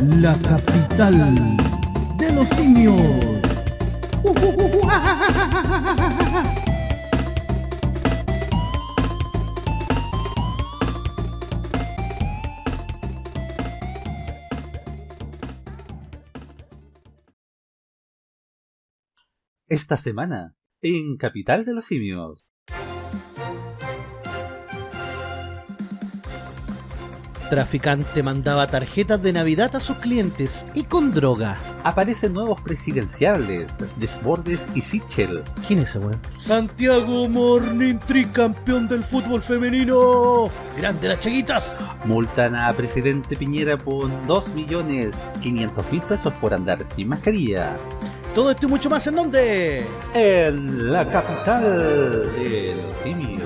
la capital de los simios. Esta semana, en Capital de los Simios. Traficante mandaba tarjetas de Navidad a sus clientes y con droga. Aparecen nuevos presidenciables, Desbordes y Sichel. ¿Quién es ese weón? Santiago Morning tricampeón del fútbol femenino. Grande las chiquitas. Multan a presidente Piñera por 2.500.000 pesos por andar sin mascarilla. Todo esto y mucho más en dónde? En la capital de los simios.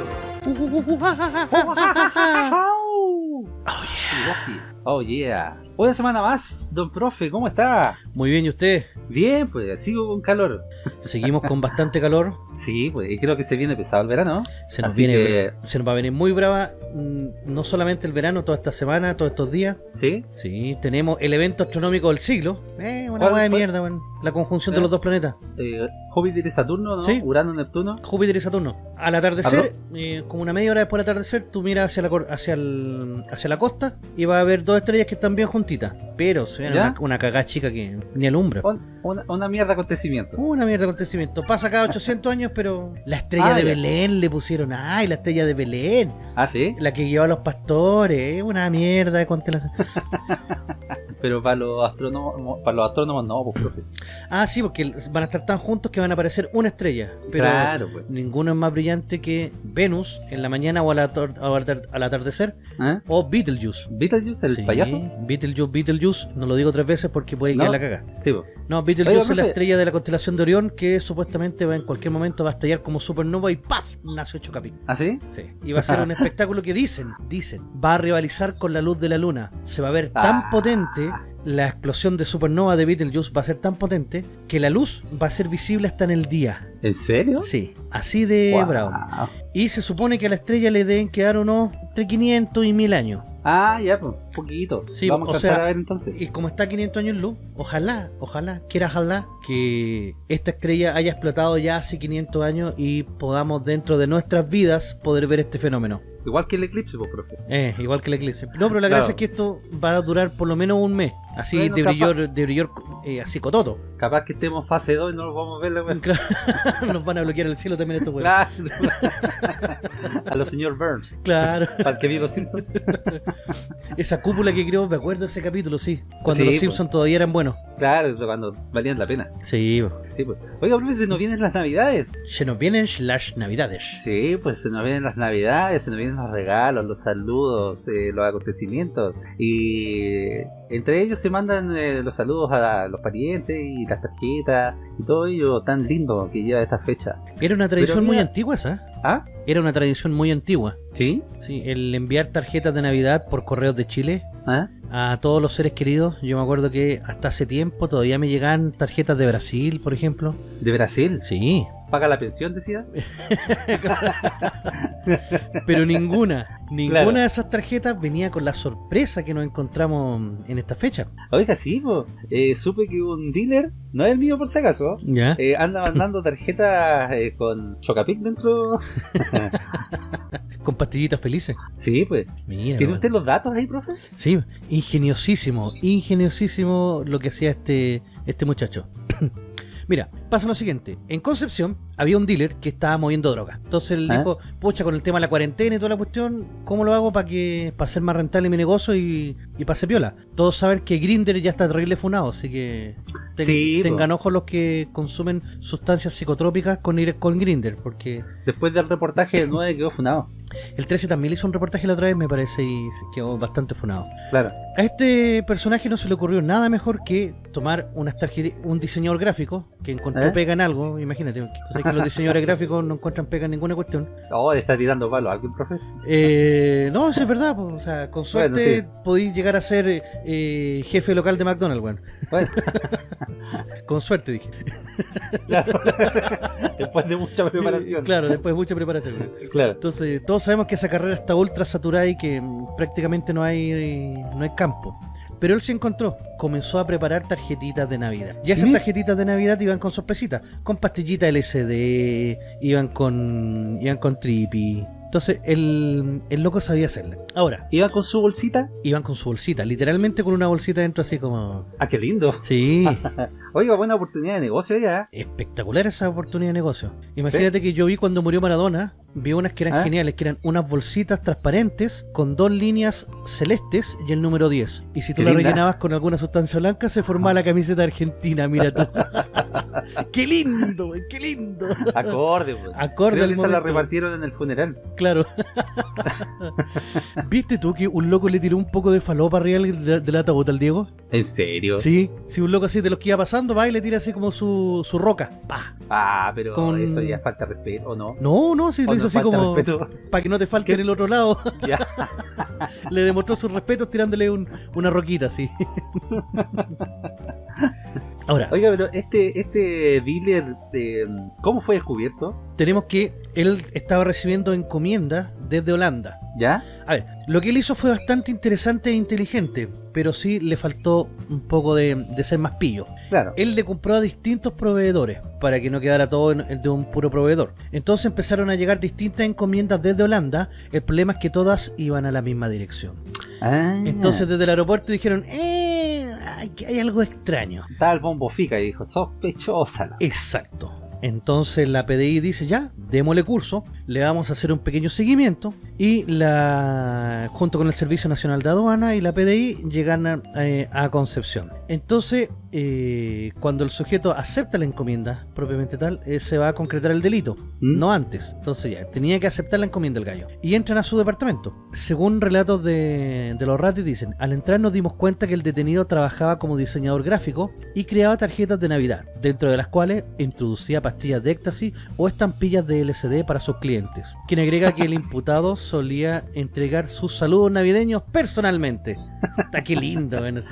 Oh yeah. Oh yeah. Una semana más, don profe, ¿cómo está? Muy bien, ¿y usted? Bien, pues sigo con calor. Seguimos con bastante calor. Sí, pues y creo que se viene pesado el verano. Se nos, Así viene, que- se nos va a venir muy brava, mm, no solamente el verano, toda esta semana, todos estos días. ¿Sí? Sí, tenemos el evento astronómico del siglo. Eh, una ¿Cuál hueá de mierda, weón. La conjunción ¿Eh? de los dos planetas. Eh, Júpiter y Saturno, ¿no? Sí. Urano, Neptuno. Júpiter y Saturno. Al atardecer, eh, como una media hora después del atardecer, tú miras hacia la, hacia, el- hacia la costa y vas a ver dos estrellas que están bien Pero se una, una cagada chica que ni alumbra. Un- una, una mierda acontecimiento. Una mierda acontecimiento. Pasa cada 800 años, pero la estrella Ah, de ya. Belén le pusieron. ¡Ay, la estrella de Belén! Ah, sí. La que lleva a los pastores. Es una mierda de constelación. Pero para los astrónomos, para los astrónomos no, pues profe. Ah, sí, porque van a estar tan juntos que van a aparecer una estrella. Pero Claro, pues. ninguno es más brillante que Venus en la mañana o al, atar- al atardecer. ¿Eh? O Betelgeuse. Beetlejuice, el Sí, payaso. Betelgeuse, Betelgeuse. No lo digo tres veces porque puede No. que la caga. Sí, pues. No, Betelgeuse Oiga, es la estrella de la constelación de Orión que supuestamente va en cualquier momento va a estallar como supernova y ¡paf! Nace ocho capítulos. ¿Ah, sí? Sí. Y va a ser un espectáculo que dicen, dicen, va a rivalizar con la luz de la luna. Se va a ver tan Ah. potente, la explosión de supernova de Betelgeuse va a ser tan potente que la luz va a ser visible hasta en el día. ¿En serio? Sí, así de bravo. Y se supone que a la estrella le deben quedar unos entre 500 y 1000 años. Ah, ya, pues, poquito. Sí, Vamos a o sea, a ver entonces. Y como está a 500 años luz, ojalá, ojalá, quiera ojalá que esta estrella haya explotado ya hace 500 años y podamos dentro de nuestras vidas poder ver este fenómeno. Igual que el eclipse, pues, profe. Eh, igual que la eclipse. No, pero la Claro. gracia es que esto va a durar por lo menos un mes. Así Bueno, de capaz- brillor, de brillor eh, así cototo. Capaz que estemos fase 2 y no nos vamos a ver la. Claro, Nos van a bloquear el cielo también estos. Claro. a los señor Burns. Claro. El que vio los Simpsons. Esa cúpula que creó, me acuerdo de ese capítulo, sí. Cuando Sí, los. Simpsons todavía eran buenos. Claro, cuando valían la pena. Sí. Sí, pues. Oiga, profe, se nos vienen las navidades. se nos vienen las navidades. Sí, pues se nos vienen las navidades, se nos vienen los regalos, los saludos, eh, los acontecimientos. Y entre ellos se mandan eh, los saludos a los parientes y las tarjetas y todo ello tan lindo que lleva esta fecha. Era una tradición muy antigua esa. ¿Ah? Era una tradición muy antigua. ¿Sí? Sí, el enviar tarjetas de Navidad por correos de Chile ¿Ah? a todos los seres queridos. Yo me acuerdo que hasta hace tiempo todavía me llegaban tarjetas de Brasil, por ejemplo. ¿De Brasil? Sí, ¿Paga la pensión, decía? pero ninguna, ninguna Claro. de esas tarjetas venía con la sorpresa que nos encontramos en esta fecha. Oiga, sí. Eh, supe que un dealer, no es el mío por si acaso, ¿Ya? eh, anda mandando tarjetas eh, con Chocapic dentro. Con pastillitas felices. sí, pues. Mira. ¿Tiene usted los datos ahí, profe? Sí, ingeniosísimo, ingeniosísimo lo que hacía este, este muchacho. Mira, pasa lo siguiente. En Concepción había un dealer que estaba moviendo droga. Entonces él ¿Ah? dijo, pucha, con el tema de la cuarentena y toda la cuestión, ¿cómo lo hago para que para hacer más rentable mi negocio y, y pase piola? Todos saben que Grinder ya está terrible funado, así que ten- Sí, po. tengan ojo los que consumen sustancias psicotrópicas con, ir- con Grinder, porque Después del reportaje del 9 quedó funado. El 13 también le hizo un reportaje la otra vez, me parece, y quedó bastante funado. Claro. A este personaje no se le ocurrió nada mejor que tomar unas un diseñador gráfico que encontró ¿Eh? pega en algo, imagínate, o sea, que los diseñadores gráficos no encuentran pega en ninguna cuestión. Oh, está tirando palo a alguien, profe. Eh, no, eso es verdad, pues, o sea, con Bueno, suerte sí. podéis llegar a ser eh, jefe local de McDonald's. Bueno, Con suerte, dije. claro. Después de mucha preparación. Claro, después de mucha preparación. Claro. Entonces, todos sabemos que esa carrera está ultra saturada y que mm, prácticamente no hay no hay campo. Pero él se encontró, comenzó a preparar tarjetitas de Navidad. Y esas tarjetitas de Navidad iban con sorpresitas, con pastillitas LCD, iban con iban con trippy. Entonces el, el loco sabía hacerle. Ahora, ¿Iba con su bolsita? iban con su bolsita, literalmente con una bolsita dentro así como... Ah, qué lindo. Sí, Oiga, buena oportunidad de negocio ya. espectacular esa oportunidad de negocio. Imagínate que yo vi cuando murió Maradona, vi unas que eran ¿Ah? geniales, que eran unas bolsitas transparentes con dos líneas celestes y el número 10. Y si tú la rellenabas con alguna sustancia blanca, se formaba la camiseta argentina, mira tú. ¡Qué lindo, güey, qué lindo! Acorde, pues. Acorde Creo que esa la repartieron en el funeral. Claro. ¿Viste tú que un loco le tiró un poco de falopa arriba del, del ataúd al Diego? ¿En serio? Sí, sí, un loco así de los que iba pasando, va y le tira así como su, su roca. Ah, pero Con- eso ya falta respeto, ¿o no? No, no, ¿O lo hizo no así como respeto? para que no te falte en el otro lado. Ya. le demostró sus respetos tirándole un- una roquita así. Ahora, Oiga, pero este, este dealer, eh, ¿cómo fue descubierto? tenemos que él estaba recibiendo encomiendas desde Holanda. ¿Ya? A ver, lo que él hizo fue bastante interesante e inteligente, pero sí le faltó un poco de, de ser más pillo. Claro. Él le compró a distintos proveedores para que no quedara todo en- de un puro proveedor. Entonces empezaron a llegar distintas encomiendas desde Holanda. El problema es que todas iban a la misma dirección. Ah, Entonces desde el aeropuerto dijeron, eh, hay, hay algo extraño. El bombo fica y dijo, sospechosa. Exacto. Entonces la PDI dice ya, démosle curso, le vamos a hacer un pequeño seguimiento y la junto con el Servicio Nacional de Aduana y la PDI llegan a, eh, a Concepción. Entonces, eh, cuando el sujeto acepta la encomienda propiamente tal, eh, se va a concretar el delito, ¿Mm? no antes. Entonces ya, tenía que aceptar la encomienda del gallo. Y entran a su departamento. Según relatos de, de los ratios dicen, al entrar nos dimos cuenta que el detenido trabajaba como diseñador gráfico y creaba tarjetas de Navidad, dentro de las cuales introducía pastillas de éxtasis o estampillas de LCD para sus clientes. Quien agrega que el imputado solía entregar sus saludos navideños personalmente. Está qué lindo, bueno.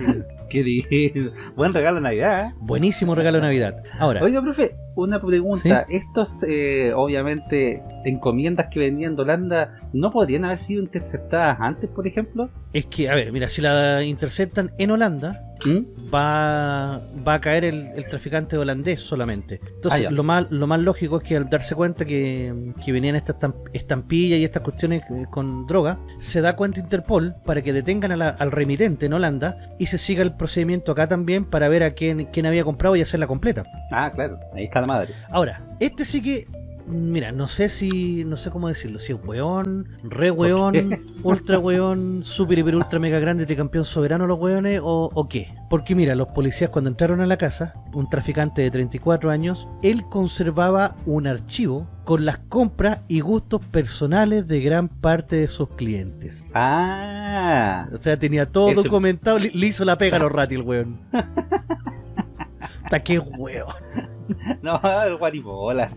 Qué lindo. Buen regalo de Navidad, ¿eh? Buenísimo regalo de Navidad. Ahora, Oiga, profe, una pregunta. Estos, eh, obviamente, encomiendas que venían de Holanda, ¿no podrían haber sido interceptadas antes, por ejemplo? es que, a ver, mira, si la interceptan en Holanda, ¿Mm? va, va a caer el, el traficante holandés solamente. Entonces, Ah, lo, más, lo más lógico es que al darse cuenta que, que venían estas estamp- estampillas y estas cuestiones eh, con droga, se da cuenta Interpol para que detengan a la- al remitente en Holanda y se siga el procedimiento acá también para ver a quién, quién había comprado y hacerla completa. Ah, claro, ahí está la madre. Ahora, este sí que, mira, no sé si, no sé cómo decirlo, si es weón, re weón, ultra weón, super hiper ultra mega grande, tricampeón soberano los weones o, o qué. Porque mira, los policías cuando entraron a la casa, un traficante de 34 años, él conservaba un archivo con las compras y gustos personales de gran parte de sus clientes. Ah, O sea, tenía todo Eso- documentado, le, hizo la pega a los ratis el weón. Hasta qué weón. no, el guaribola.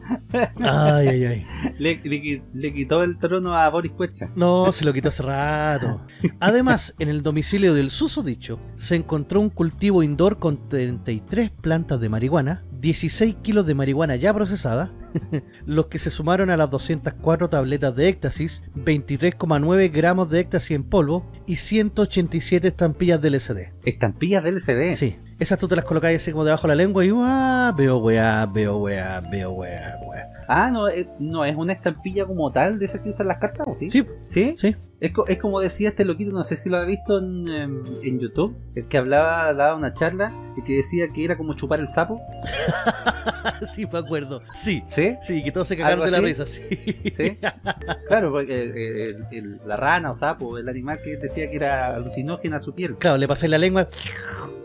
Ay, ay, ay. Le, le qui- le quitó el trono a Boris Cuecha. No, se lo quitó hace rato. Además, en el domicilio del susodicho se encontró un cultivo indoor con 33 plantas de marihuana, 16 kilos de marihuana ya procesada, los que se sumaron a las 204 tabletas de éxtasis, 23,9 gramos de éxtasis en polvo y 187 estampillas de LSD. Estampillas del LCD. Sí, esas tú te las colocáis así como debajo de la lengua y ¡ah! veo weá, veo weá, veo weá, weá. Ah, no, eh, no es una estampilla como tal de esas que usan las cartas, ¿o sí? Sí, ¿Sí? sí. Es, co- es como decía este loquito, no sé si lo ha visto en, em, en YouTube, el que hablaba, daba una charla y que decía que era como chupar el sapo. sí, me acuerdo. Sí, ¿Sí? sí, que todos se cagaron ¿Algo de la risa, sí. ¿Sí? Claro, porque el- el- la rana o sapo, el animal que decía que era alucinógena a su piel. Claro, le pasáis la lengua.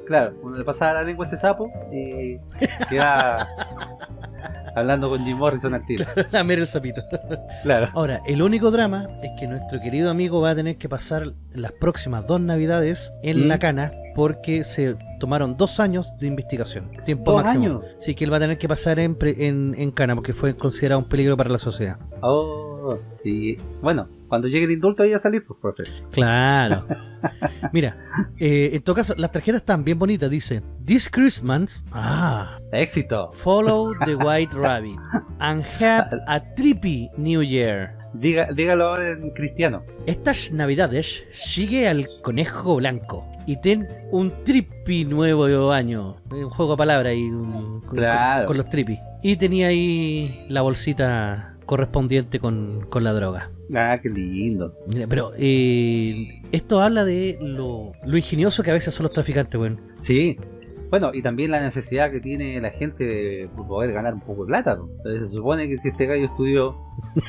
Claro, cuando le pasaba la lengua a ese sapo, eh, quedaba hablando con Jim Morrison al tiro. a ver el sapito. Claro. Ahora, el único drama es que nuestro querido amigo va a tener que pasar las próximas dos navidades en ¿Mm? la cana porque se tomaron dos años de investigación. Tiempo ¿Dos máximo. años? Sí, que él va a tener que pasar en, pre- en, en cana porque fue considerado un peligro para la sociedad. Oh, y bueno, cuando llegue el indulto ahí a salir, pues profe. Claro. Mira, eh, en todo caso, las tarjetas están bien bonitas. Dice, This Christmas, ah, Éxito. follow the white rabbit and have a trippy New Year. Diga, dígalo ahora en cristiano. Estas navidades sigue al conejo blanco y ten un trippy nuevo año. Un juego de palabras y un- Claro. con- con los trippy. Y tenía ahí la bolsita correspondiente con, con la droga. Ah, qué lindo. Mira, Pero eh, esto habla de lo, lo ingenioso que a veces son los traficantes, weón. Sí. Bueno, y también la necesidad que tiene la gente de poder ganar un poco de plata. ¿no? Entonces se supone que si este gallo estudió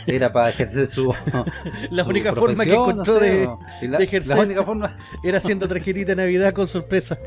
era para ejercer su La su única forma que encontró de- la, de ejercer. la única forma Era haciendo tarjetita de Navidad con sorpresa.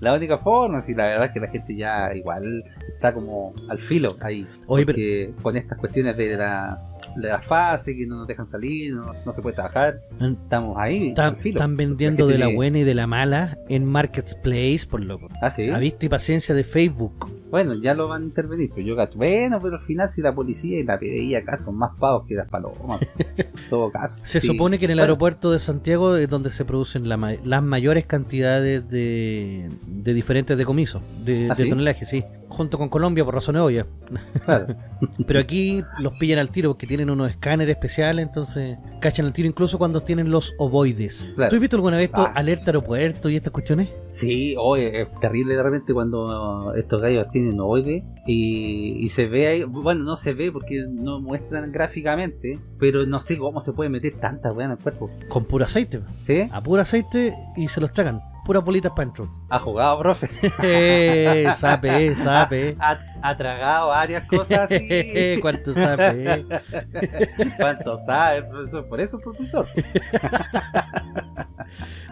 la única forma, sí, la verdad es que la gente ya igual está como al filo ahí. Oye, pero con estas cuestiones de la, la fase, que no nos dejan salir, no, no se puede trabajar, estamos ahí están, al filo. están Entonces, vendiendo de la buena y de la mala en Marketplace, por loco. Ah, sí. A vista y paciencia de Facebook. Bueno, ya lo van a intervenir, pero yo gato. Bueno, pero al final si la policía y la PDI acá son más pagos que las palomas. en todo caso. Se Sí. supone que en el Bueno, aeropuerto de Santiago es donde se producen la las mayores cantidades de, de diferentes decomisos, de, ¿Ah, de sí? tonelaje, sí. Junto con Colombia por razones obvias. claro. Pero aquí los pillan al tiro porque tienen unos escáneres especiales, entonces cachan al tiro incluso cuando tienen los ovoides. Claro. ¿Tú has visto alguna vez esto, Ah. alerta aeropuerto y estas cuestiones? Sí, oye, es terrible de repente cuando estos gallos tienen ovoide y, y se ve ahí, bueno, no se ve porque no muestran gráficamente, pero no sé cómo se puede meter tanta weá en el cuerpo. Con puro aceite. ¿Sí? A puro aceite y se los tragan. Puras bolitas para adentro. Ha jugado, profe. Eh, sape, sape. Ha, ha tragado varias cosas así. ¿Cuánto sape? ¿Cuánto sabe, profesor? Por eso, profesor.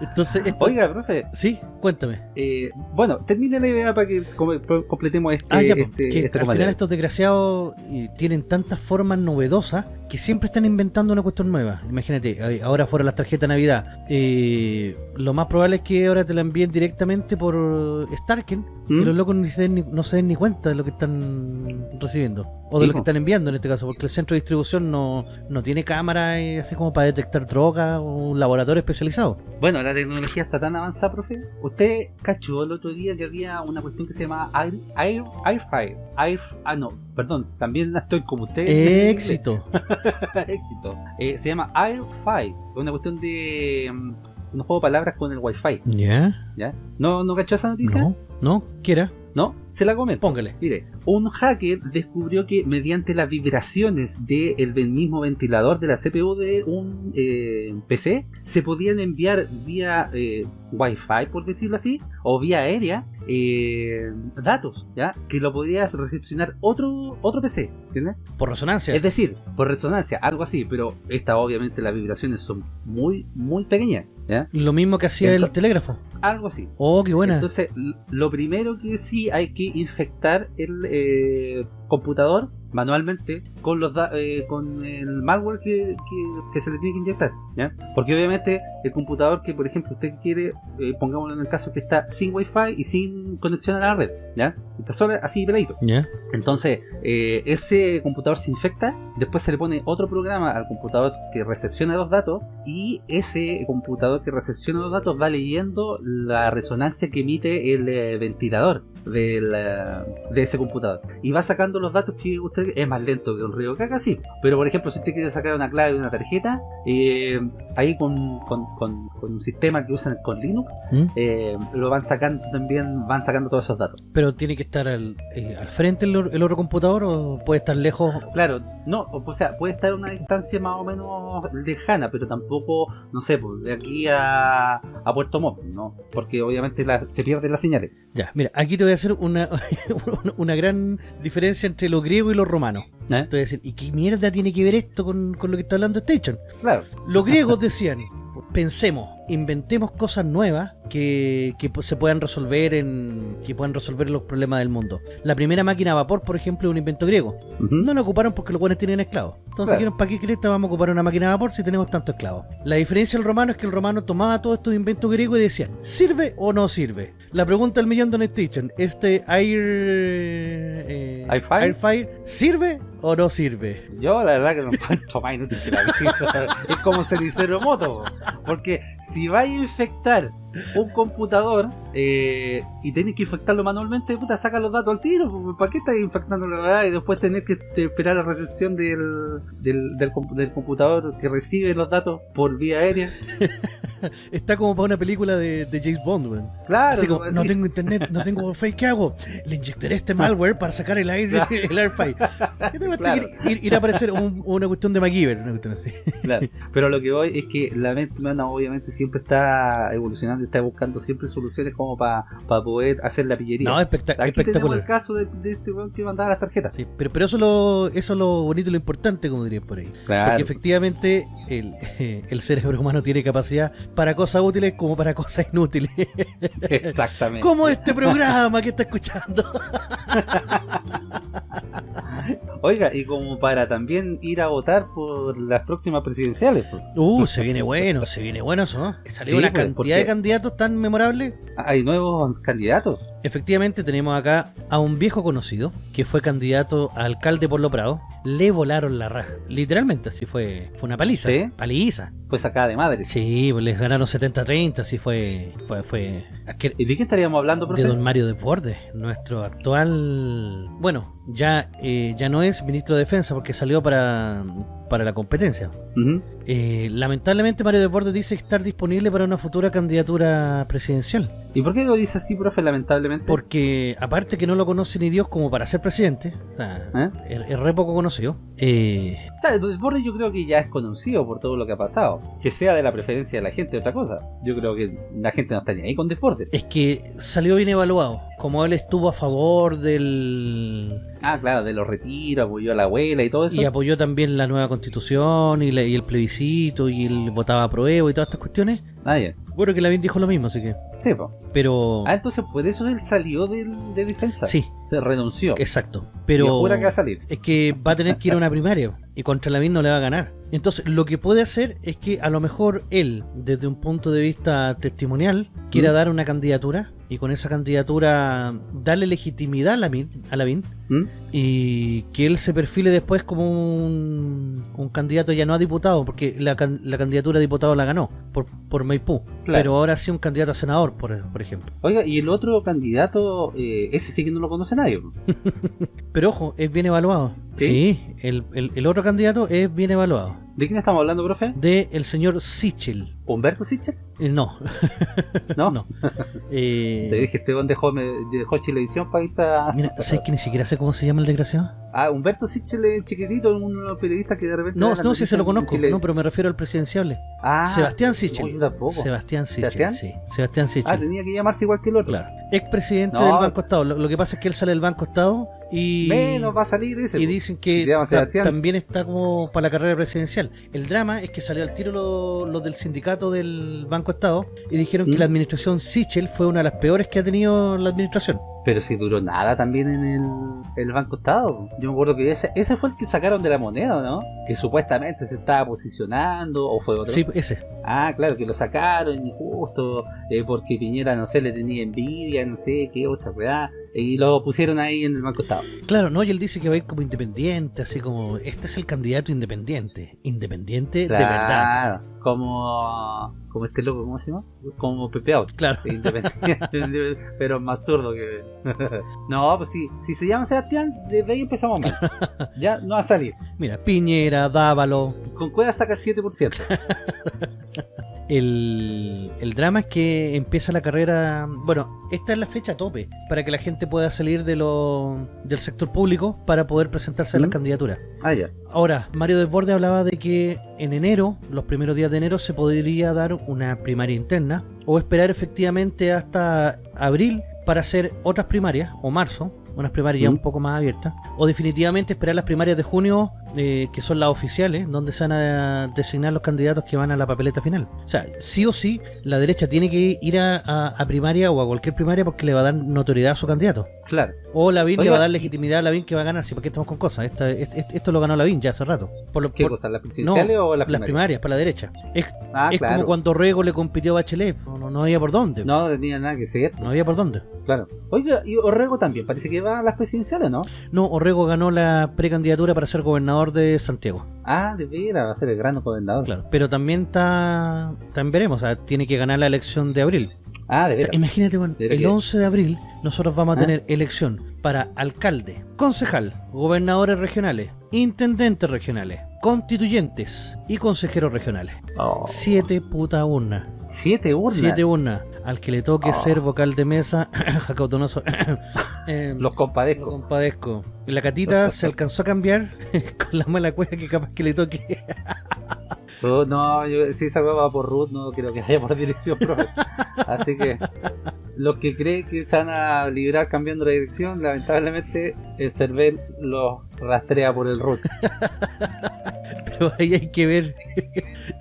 Entonces, esto... Oiga, profe, Sí, cuéntame. Eh, bueno, termine la idea para que com- completemos este, Ah, ya, pues, este, que este al final estos desgraciados tienen tantas formas novedosas que siempre están inventando una cuestión nueva. Imagínate, ahora fuera las tarjetas de Navidad. eh, lo más probable es que ahora te la envíen directamente por Starken ¿Mm? y los locos ni se den ni- no se den ni cuenta de lo que están recibiendo. O de Sí, lo que están enviando en este caso, porque el centro de distribución no, no tiene cámara eh, así como para detectar drogas o un laboratorio especializado. Bueno, la tecnología está tan avanzada, profe. Usted cachó el otro día que había una cuestión que se llama Air, Air, Airfire. Air, ah, no, perdón, también estoy como usted. Éxito. Éxito. Eh, se llama Airfire. Es una cuestión de mm, unos juegos de palabras con el Wi-Fi. ¿Ya? ¿Ya? ¿No, ¿No cachó esa noticia? No, no, quiera, ¿No? Se la comento. póngale. Mire, un hacker descubrió que mediante las vibraciones del mismo ventilador de la CPU de un eh, PC se podían enviar vía eh, Wi-Fi, por decirlo así, o vía aérea, eh, datos, ¿ya? Que lo podías recepcionar otro, otro PC, ¿entiendes? Por resonancia. Es decir, por resonancia, algo así, pero esta obviamente las vibraciones son muy, muy pequeñas, ¿ya? Lo mismo que hacía el telégrafo. Algo así. Oh, qué buena. Entonces, lo primero que sí hay que infectar el eh, computador manualmente con los da- eh, con el malware que, que- que se le tiene que inyectar, ¿ya? Porque obviamente el computador que, por ejemplo, usted quiere, eh, pongámoslo en el caso que está sin wifi y sin conexión a la red, ¿ya? Está solo así peladito. ¿Ya? Entonces, eh, ese computador se infecta, después se le pone otro programa al computador que recepciona los datos y ese computador que recepciona los datos va leyendo la resonancia que emite el eh, ventilador eh, de ese computador y va sacando los datos que usted es más lento que un río caca, sí. Pero por ejemplo, si usted quiere sacar una clave de una tarjeta, eh, ahí con, con- con- con un sistema que usan con Linux, ¿Mm? eh, lo van sacando también, van sacando todos esos datos. Pero tiene que estar al, eh, al frente el, otro computador o puede estar lejos. Claro, no, o o sea, puede estar a una distancia más o menos lejana, pero tampoco, no sé, pues, de aquí a, a Puerto Montt, ¿no? Porque obviamente la- se pierden las señales. Ya, mira, aquí te voy a hacer una, una- gran diferencia entre lo griego y lo romano. ¿eh? Te voy a decir, ¿y qué mierda tiene que ver esto con, con lo que está hablando Station? Claro, Los griegos decían, pensemos, inventemos cosas nuevas que, que se puedan resolver en que puedan resolver los problemas del mundo. La primera máquina a vapor, por ejemplo, es un invento griego. No la ocuparon porque los buenos tenían esclavos. Entonces Claro. dijeron, ¿para qué cresta vamos a ocupar una máquina de vapor si tenemos tantos esclavos? La diferencia del romano es que el romano tomaba todos estos inventos griegos y decía, ¿sirve o no sirve? La pregunta del millón de Station, ¿este Air... eh, ¿Airfire? Airfire sirve o no sirve? yo la verdad que lo encuentro más inútil que la. Es como cenicero moto, porque si vais a infectar un computador eh, y tenés que infectarlo manualmente, puta, saca los datos al tiro. pues, ¿Para qué estás infectando la verdad y después tenés que esperar la recepción del, del, del, del computador que recibe los datos por vía aérea? Está como para una película de, de James Bond, weón. Claro, como, no tengo internet, no tengo wifi, ¿qué hago? Le inyectaré este malware para sacar el aire, Claro. el airfy. ¿Qué te va a Claro. ir, ir a aparecer un- una cuestión de MacGyver, una cuestión así. Claro. Pero lo que voy es que la mente humana obviamente siempre está evolucionando, está buscando siempre soluciones como para poder hacer la pillería. No, espectac- Aquí tenemos el espectacular. caso de, de este weón que mandaba las tarjetas. Sí, pero, pero eso, es lo, eso es lo bonito y lo importante, como dirían por ahí. Claro. Porque efectivamente el, el cerebro humano tiene capacidad para cosas útiles como para cosas inútiles. Exactamente. como este programa que está escuchando. Oiga, y como para también ir a votar por las próximas presidenciales. pues. Uh, se viene bueno, se viene bueno eso. Salió Sí, una pues, cantidad de candidatos tan memorables. Hay nuevos candidatos. Efectivamente tenemos acá a un viejo conocido que fue candidato a alcalde por Lo Prado. Le volaron la raja. Literalmente, así fue. Fue una paliza. ¿Sí? Paliza. Pues acá de madre. Sí, pues les ganaron 70-30, así fue. Fue. fue ¿Y de qué estaríamos hablando, de profe? don Mario Desbordes, nuestro actual. Bueno, ya, eh, ya no es ministro de Defensa porque salió para, para la competencia. Eh, lamentablemente, Mario Desbordes dice estar disponible para una futura candidatura presidencial. ¿Y por qué lo dice así, profe, lamentablemente? Porque, aparte que no lo conoce ni Dios como para ser presidente, o sea, ¿Eh? es, es re poco conocido. eh, O sea, yo creo que ya es conocido por todo lo que ha pasado. Que sea de la preferencia de la gente otra cosa. Yo creo que la gente no está ni ahí con Desbordes. es que salió bien evaluado. Como él estuvo a favor del. Ah, claro, de los retiros, apoyó a la abuela y todo eso. Y apoyó también la nueva constitución y, la- y el plebiscito y él votaba a prueba y todas estas cuestiones. Ah, ya. Bueno, que Lavín dijo lo mismo, así que. Sí, po. Pero. Ah, entonces por eso él salió del, de defensa. Sí, Se renunció. exacto. Pero. jura que va a salir. es que va a tener que ir a una primaria y contra Lavín no le va a ganar. Entonces, lo que puede hacer es que a lo mejor él, desde un punto de vista testimonial, quiera ¿Mm? dar una candidatura y con esa candidatura darle legitimidad a Lavín, a Lavín ¿Mm? y que él se perfile después como un, un candidato ya no a diputado, porque la, la candidatura a diputado la ganó por, por Maipú, Claro. pero ahora sí un candidato a senador, por, por ejemplo. Oiga, y el otro candidato, eh, ese sí que no lo conoce nadie. Pero ojo, es bien evaluado. ¿Sí? el, el- el otro candidato es bien evaluado. ¿De quién estamos hablando, profe? De el señor Sichel. ¿Humberto Sichel? Eh, no, ¿No? no. Eh, Te dije, este dejó, me- dejó Chilevisión para irse a... mira, ¿sabes que ni siquiera sé cómo se llama el desgraciado? Ah, Humberto Sichel es chiquitito, un periodista que de repente... No, no, sí se lo conozco, no, pero me refiero al presidenciable. Ah, Sebastián no, Sichel. tampoco. Sebastián Sichel, ¿Sebastián? sí. Sebastián Sichel. Ah, tenía que llamarse igual que el otro. Claro. Expresidente No. del Banco Estado. Lo, lo que pasa es que él sale del Banco Estado y. Menos va a salir ese. y dicen que ta- también está como para la carrera presidencial. El drama es que salió al tiro los lo del sindicato del Banco Estado y dijeron que ¿Mm? la administración Sichel fue una de las peores que ha tenido la administración. Pero si duró nada también en el, el Banco Estado. Yo me acuerdo que ese, ese fue el que sacaron de la moneda, ¿no? Que supuestamente se estaba posicionando, o fue otro. Sí, ese. Ah, claro, que lo sacaron y justo eh, porque Piñera, no sé, le tenía envidia, no sé qué otra weá. Y lo pusieron ahí en el Banco Estado. Claro, no, y él dice que va a ir como independiente, así como, este es el candidato independiente. Independiente de verdad. Claro, como, como este loco, ¿cómo se llama? Como Pepe Out. Claro. Independiente, pero más zurdo que. no, pues si, si se llama Sebastián, desde ahí empezamos mal. ya no va a salir. Mira, Piñera, Dávalo. Con Cueva saca el 7%. El, el drama es que empieza la carrera. Bueno, esta es la fecha tope para que la gente pueda salir de lo, del sector público para poder presentarse a las candidaturas. ah, ya. Ahora, Mario Desbordes hablaba de que en enero, los primeros días de enero, se podría dar una primaria interna o esperar efectivamente hasta abril para hacer otras primarias o marzo, unas primarias ya ¿Mm? un poco más abiertas, o definitivamente esperar las primarias de junio, eh, que son las oficiales, donde se van a designar los candidatos que van a la papeleta final. O sea, sí o sí, la derecha tiene que ir a, a- a primaria o a cualquier primaria porque le va a dar notoriedad a su candidato. Claro. O Lavín le Oiga, va a dar legitimidad a Lavín que va a ganar. Si, ¿para qué estamos con cosas? Esta- est- est- esto lo ganó Lavín ya hace rato. Por lo, ¿Qué por- cosa? ¿Las presidenciales o las las primarias? primarias, para la derecha. Es, Ah, es claro. como cuando Rego le compitió a Bachelet. No, no, no había por dónde. No. No tenía nada que seguir. había por dónde. Claro. Oiga, y Orrego también, parece que va a las presidenciales, ¿no? No, Orrego ganó la precandidatura para ser gobernador de Santiago. Ah, de veras, va a ser el gran gobernador. Claro. Pero también está. También veremos. o sea, tiene que ganar la elección de abril. Ah, de O sea, veras. imagínate, bueno, veras el que- 11 de abril nosotros vamos a ¿Ah? tener elección para alcalde, concejal, gobernadores regionales, intendentes regionales, constituyentes y consejeros regionales. Oh, Siete puta urnas. siete urnas. Siete urnas. Al que le toque Oh. ser vocal de mesa, Jacob Donoso, eh, Los lo compadezco. compadezco. La catita se alcanzó a cambiar con la mala cueva que capaz que le toque. Ruth, no, yo, si esa va por Ruth, no creo que vaya por dirección propia. Así que los que creen que se van a librar cambiando la dirección, lamentablemente el CERVEL los rastrea por el Ruth. Pero ahí hay que ver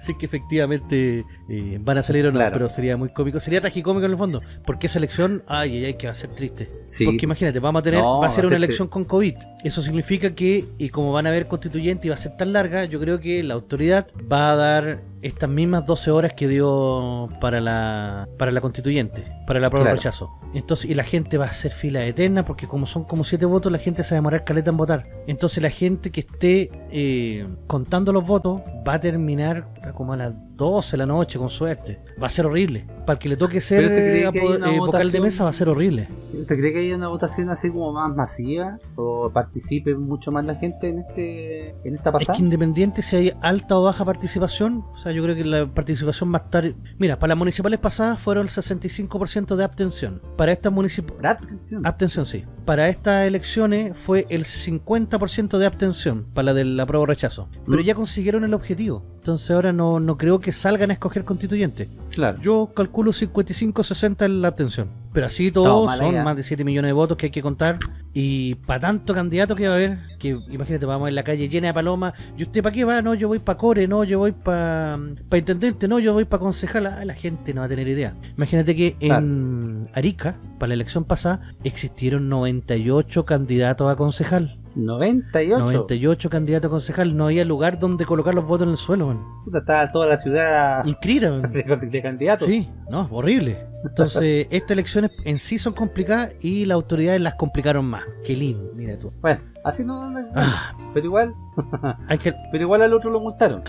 si es que efectivamente eh, van a salir o no. Claro. Pero sería muy cómico. Sería tragicómico en el fondo. Porque esa elección, ay, ay, ay, que va a ser triste. Sí, Porque imagínate, vamos a tener, No, va a ser una elección con COVID. Eso significa que, y como van a haber constituyentes y va a ser tan larga, yo creo que la autoridad va a dar estas mismas 12 horas que dio para la para la constituyente, para la prueba de rechazo. Entonces, y la gente va a hacer fila eterna, porque como son como 7 votos, la gente se va a demorar caleta en votar. Entonces la gente que esté eh, contando los votos va a terminar como a las 12 de la noche, con suerte. Va a ser horrible. Para el que le toque ser ¿Pero te crees eh, eh, vocal de mesa va a ser horrible. ¿Usted cree que hay una votación así como más masiva? ¿O participe mucho más la gente en este en esta Es pasada? que independiente si hay alta o baja participación, o sea, yo creo que la participación va a estar... Mira, para las municipales pasadas fueron el 65% de abstención. Para estas municipales... Da atención. Abstención, sí. Para estas elecciones fue el 50% de abstención para la del apruebo rechazo. Pero Mm. ya consiguieron el objetivo. Entonces ahora no, no creo que salgan a escoger constituyente. Claro. Yo calculo 55-60 en la abstención. Pero así todo mala son idea. más de 7 millones de votos que hay que contar. Y para tanto candidato que va a haber, que imagínate, vamos en la calle llena de palomas. ¿Y usted para qué va? No, yo voy para core, no, yo voy para pa intendente, no, yo voy para concejal. Ah, la gente no va a tener idea. Imagínate que en Arica, para la elección pasada, existieron 98 candidatos a concejal. 98. 98 candidatos a concejal. No había lugar donde colocar los votos en el suelo. man. Puta, Está toda la ciudad man. de, de candidatos. Sí, no, horrible. Entonces, estas elecciones en sí son complicadas y las autoridades las complicaron más. Qué lindo, mira tú. Bueno, así no. no- Ah, Pero igual, hay que. pero igual al otro lo multaron.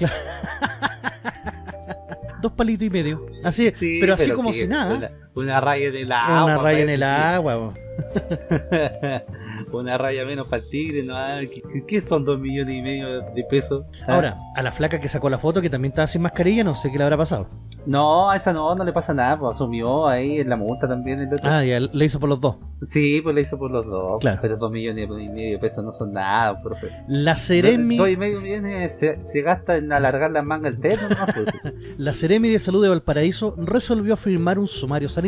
Dos palitos y medio. Así, Sí, pero así como que si nada. Una raya en el agua. Una raya en el agua. una raya menos para el tigre, ¿no? Ah, ¿Qué, son dos millones y medio de pesos? Ah, Ahora, a la flaca que sacó la foto, que también estaba sin mascarilla, no sé qué le habrá pasado. No, a esa no, no le pasa nada, pues asumió ahí en la multa también. el otro. Ah, ya le hizo por los dos. Sí, pues le hizo por los dos. Claro. Pero dos millones y medio de pesos no son nada, profe. La Ceremi, dos y medio millones se, se gasta en alargar las mangas del terno, ¿no? Pues, la Ceremi de Salud de Valparaíso resolvió firmar un sumario sanitario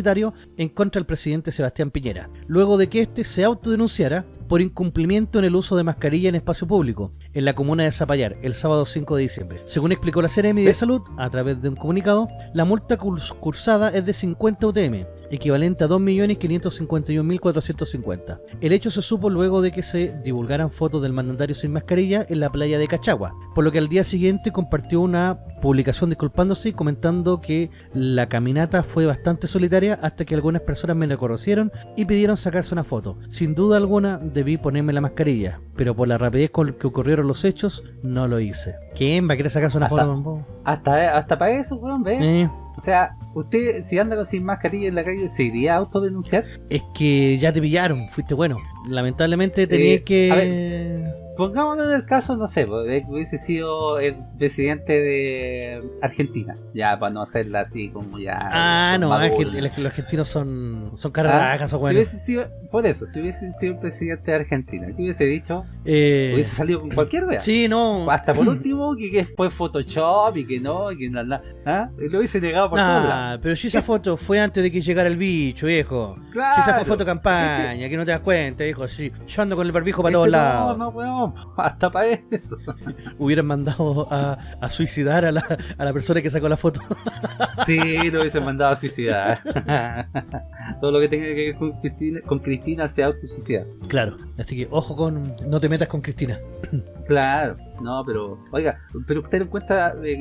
en contra del presidente Sebastián Piñera, luego de que éste se autodenunciara por incumplimiento en el uso de mascarilla en espacio público en la comuna de Zapallar el sábado 5 de diciembre. Según explicó la Ceremi de. Salud a través de un comunicado, la multa curs- cursada es de 50 UTM, equivalente a 2.551.450. El hecho se supo luego de que se divulgaran fotos del mandatario sin mascarilla en la playa de Cachagua, por lo que al día siguiente compartió una publicación disculpándose y comentando que la caminata fue bastante solitaria hasta que algunas personas me reconocieron y pidieron sacarse una foto. Sin duda alguna debí ponerme la mascarilla, pero por la rapidez con que ocurrieron los hechos no lo hice. ¿Quién va a querer sacarse una Hasta- foto? mambo? hasta, hasta para eso, weón, ¿ves? Eh, O sea, usted si anda con sin mascarilla en la calle, ¿se iría a autodenunciar? es que ya te pillaron, fuiste bueno. Lamentablemente tenía Eh, a que... Pongámonos en el caso, no sé, pues, que hubiese sido el presidente de Argentina. Ya, para no hacerla así como ya. Ah, con no, es que los, argentinos son, son Ah, carrajas o Si bueno. hubiese sido, por eso, si hubiese sido el presidente de Argentina, ¿qué hubiese dicho? Eh, Hubiese salido con cualquier wea. sí, no. Hasta por último, que, que fue Photoshop y que no, y que no, no, ¿ah? Lo hubiese negado por todos lados. Ah, pero si esa foto fue antes de que llegara el bicho, viejo. Si Claro. esa fue foto campaña, que no te das cuenta, viejo. Sí, yo ando con el barbijo para Este todos no, lados. no, weón, hasta para eso. Hubieran mandado a, a suicidar a la, a la persona que sacó la foto. Sí, lo hubiesen mandado a suicidar. Todo lo que tenga que ver con Cristina, con Cristina se autosuicida. claro, así que ojo con. No te metas con Cristina. Claro. No, pero, oiga, pero usted encuentra eh,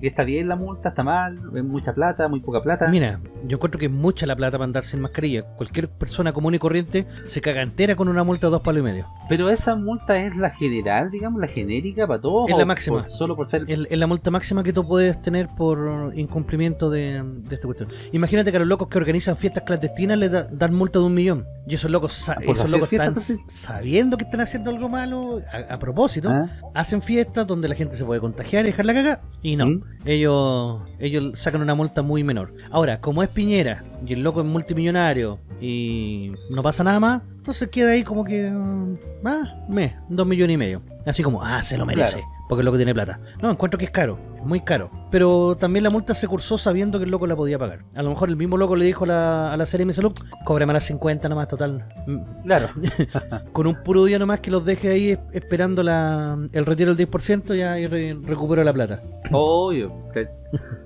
que está bien la multa, está mal, es mucha plata, muy poca plata. Mira, yo encuentro que es mucha la plata para andar sin mascarilla. Cualquier persona común y corriente se caga entera con una multa de dos palos y medio. Pero esa multa es la general, digamos, la genérica para todos. Es la máxima. por- solo por ser. Es es la multa máxima que tú puedes tener por incumplimiento de, de esta cuestión. Imagínate que a los locos que organizan fiestas clandestinas les da- dan multa de un millón. Y esos locos, sa- ¿Por esos locos están sabiendo que están haciendo algo malo a, a propósito. ¿Ah? Hacen fiestas donde la gente se puede contagiar y dejar la caga. Y no, ¿Mm? ellos ellos sacan una multa muy menor. Ahora, como es Piñera y el loco es multimillonario y no pasa nada más, entonces queda ahí como que... mm, Ah, me, dos millones y medio. Así como, ah, se lo merece. Claro. Porque el loco tiene plata. No, encuentro que es caro, es muy caro. Pero también la multa se cursó sabiendo que el loco la podía pagar. A lo mejor el mismo loco le dijo a la, a la serie de salud, cóbrame las 50 nomás, total. Mm, Claro. Con un puro día nomás que los deje ahí es- esperando la, el retiro del 10% ya re- recupero la plata. Obvio.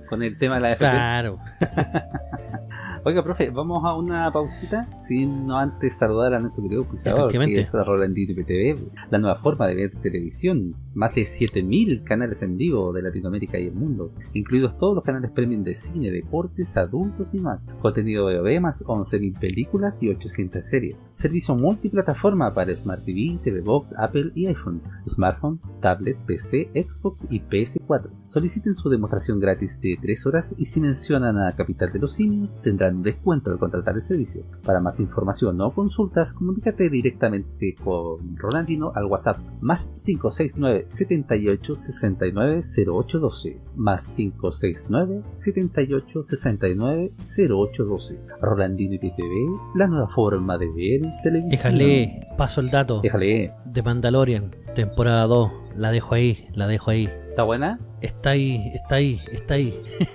Con el tema de la FP. Claro. Oiga, profe, vamos a una pausita sin no antes saludar a nuestro querido auspiciador, que es Rolandito IPTV, la nueva forma de ver televisión. Más de 7000 canales en vivo de Latinoamérica y el mundo, incluidos todos los canales premium de cine, deportes, adultos y más. Contenido de OV más 11.000 películas y 800 series. Servicio multiplataforma para Smart TV, TV Box, Apple y iPhone, smartphone, tablet, PC, Xbox y PS4. Soliciten su demostración gratis de 3 horas y si mencionan a Capital de los Simios tendrán un descuento al contratar el servicio. Para más información o consultas, comunícate directamente con Rolandino al WhatsApp más 569 78 69 0812 más 569 78 69 0812 Rolandino IPTV, la nueva forma de ver televisión. Déjale, paso el dato Déjale, de Mandalorian, temporada 2. La dejo ahí, la dejo ahí. ¿Está buena? Está ahí, está ahí, está ahí.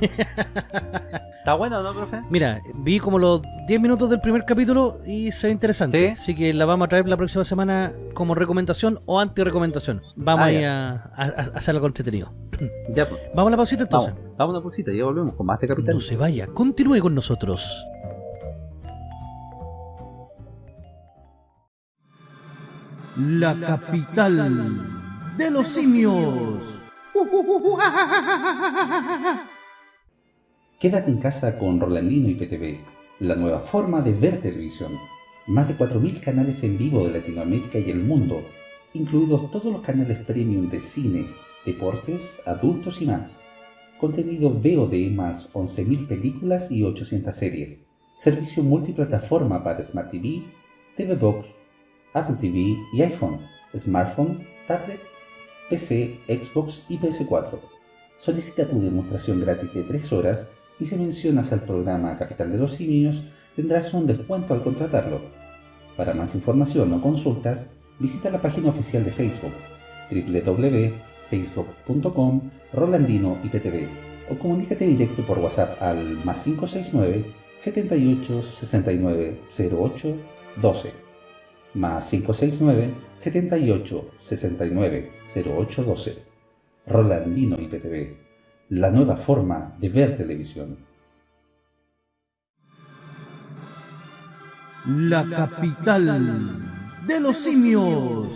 ¿Está buena o no, profe? Mira, vi como los 10 minutos del primer capítulo y se ve interesante. ¿Sí? Así que la vamos a traer la próxima semana como recomendación o anti-recomendación. Vamos Ah, ahí a, a- a hacer algo entretenido. Ya, pues. Vamos a la pausita entonces. Vamos, vamos a una pausita, ya volvemos con más de Capital. No se vaya, continúe con nosotros. La capital de los simios. Quédate en casa con Rolandino IPTV, la nueva forma de ver televisión. Más de 4.000 canales en vivo de Latinoamérica y el mundo, incluidos todos los canales premium de cine, deportes, adultos y más. Contenido VOD más 11.000 películas y 800 series. Servicio multiplataforma para Smart TV, TV Box, Apple TV y iPhone, smartphone, tablet, PC, Xbox y PS4. Solicita tu demostración gratis de 3 horas y si mencionas al programa Capital de los Simios tendrás un descuento al contratarlo. Para más información o consultas, visita la página oficial de Facebook www.facebook.com Rolandino o comunícate directo por WhatsApp al más 569 78 69 08 12 más 569 78 69 08 12 Rolandino IPTV, la nueva forma de ver televisión. La capital de los simios.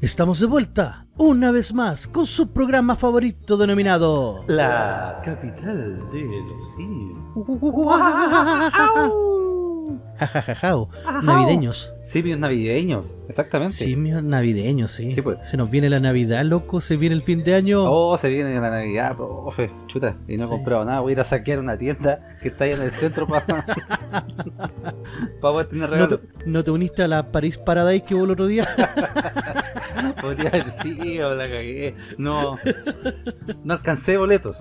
Estamos de vuelta, una vez más, con su programa favorito denominado... La capital de los simios. Jajajajao, navideños. Simios navideños, exactamente. Simios navideños, sí. Sí, pues. Se nos viene la Navidad, loco, se viene el fin de año. Oh, se viene la Navidad, profe, chuta, y no he Sí. comprado nada. Voy a ir a saquear una tienda que está ahí en el centro para poder tener ¿No regalos. te, no te uniste a la Paris Paradise que hubo el otro día? Podría haber sido, la cagué. No, no alcancé boletos.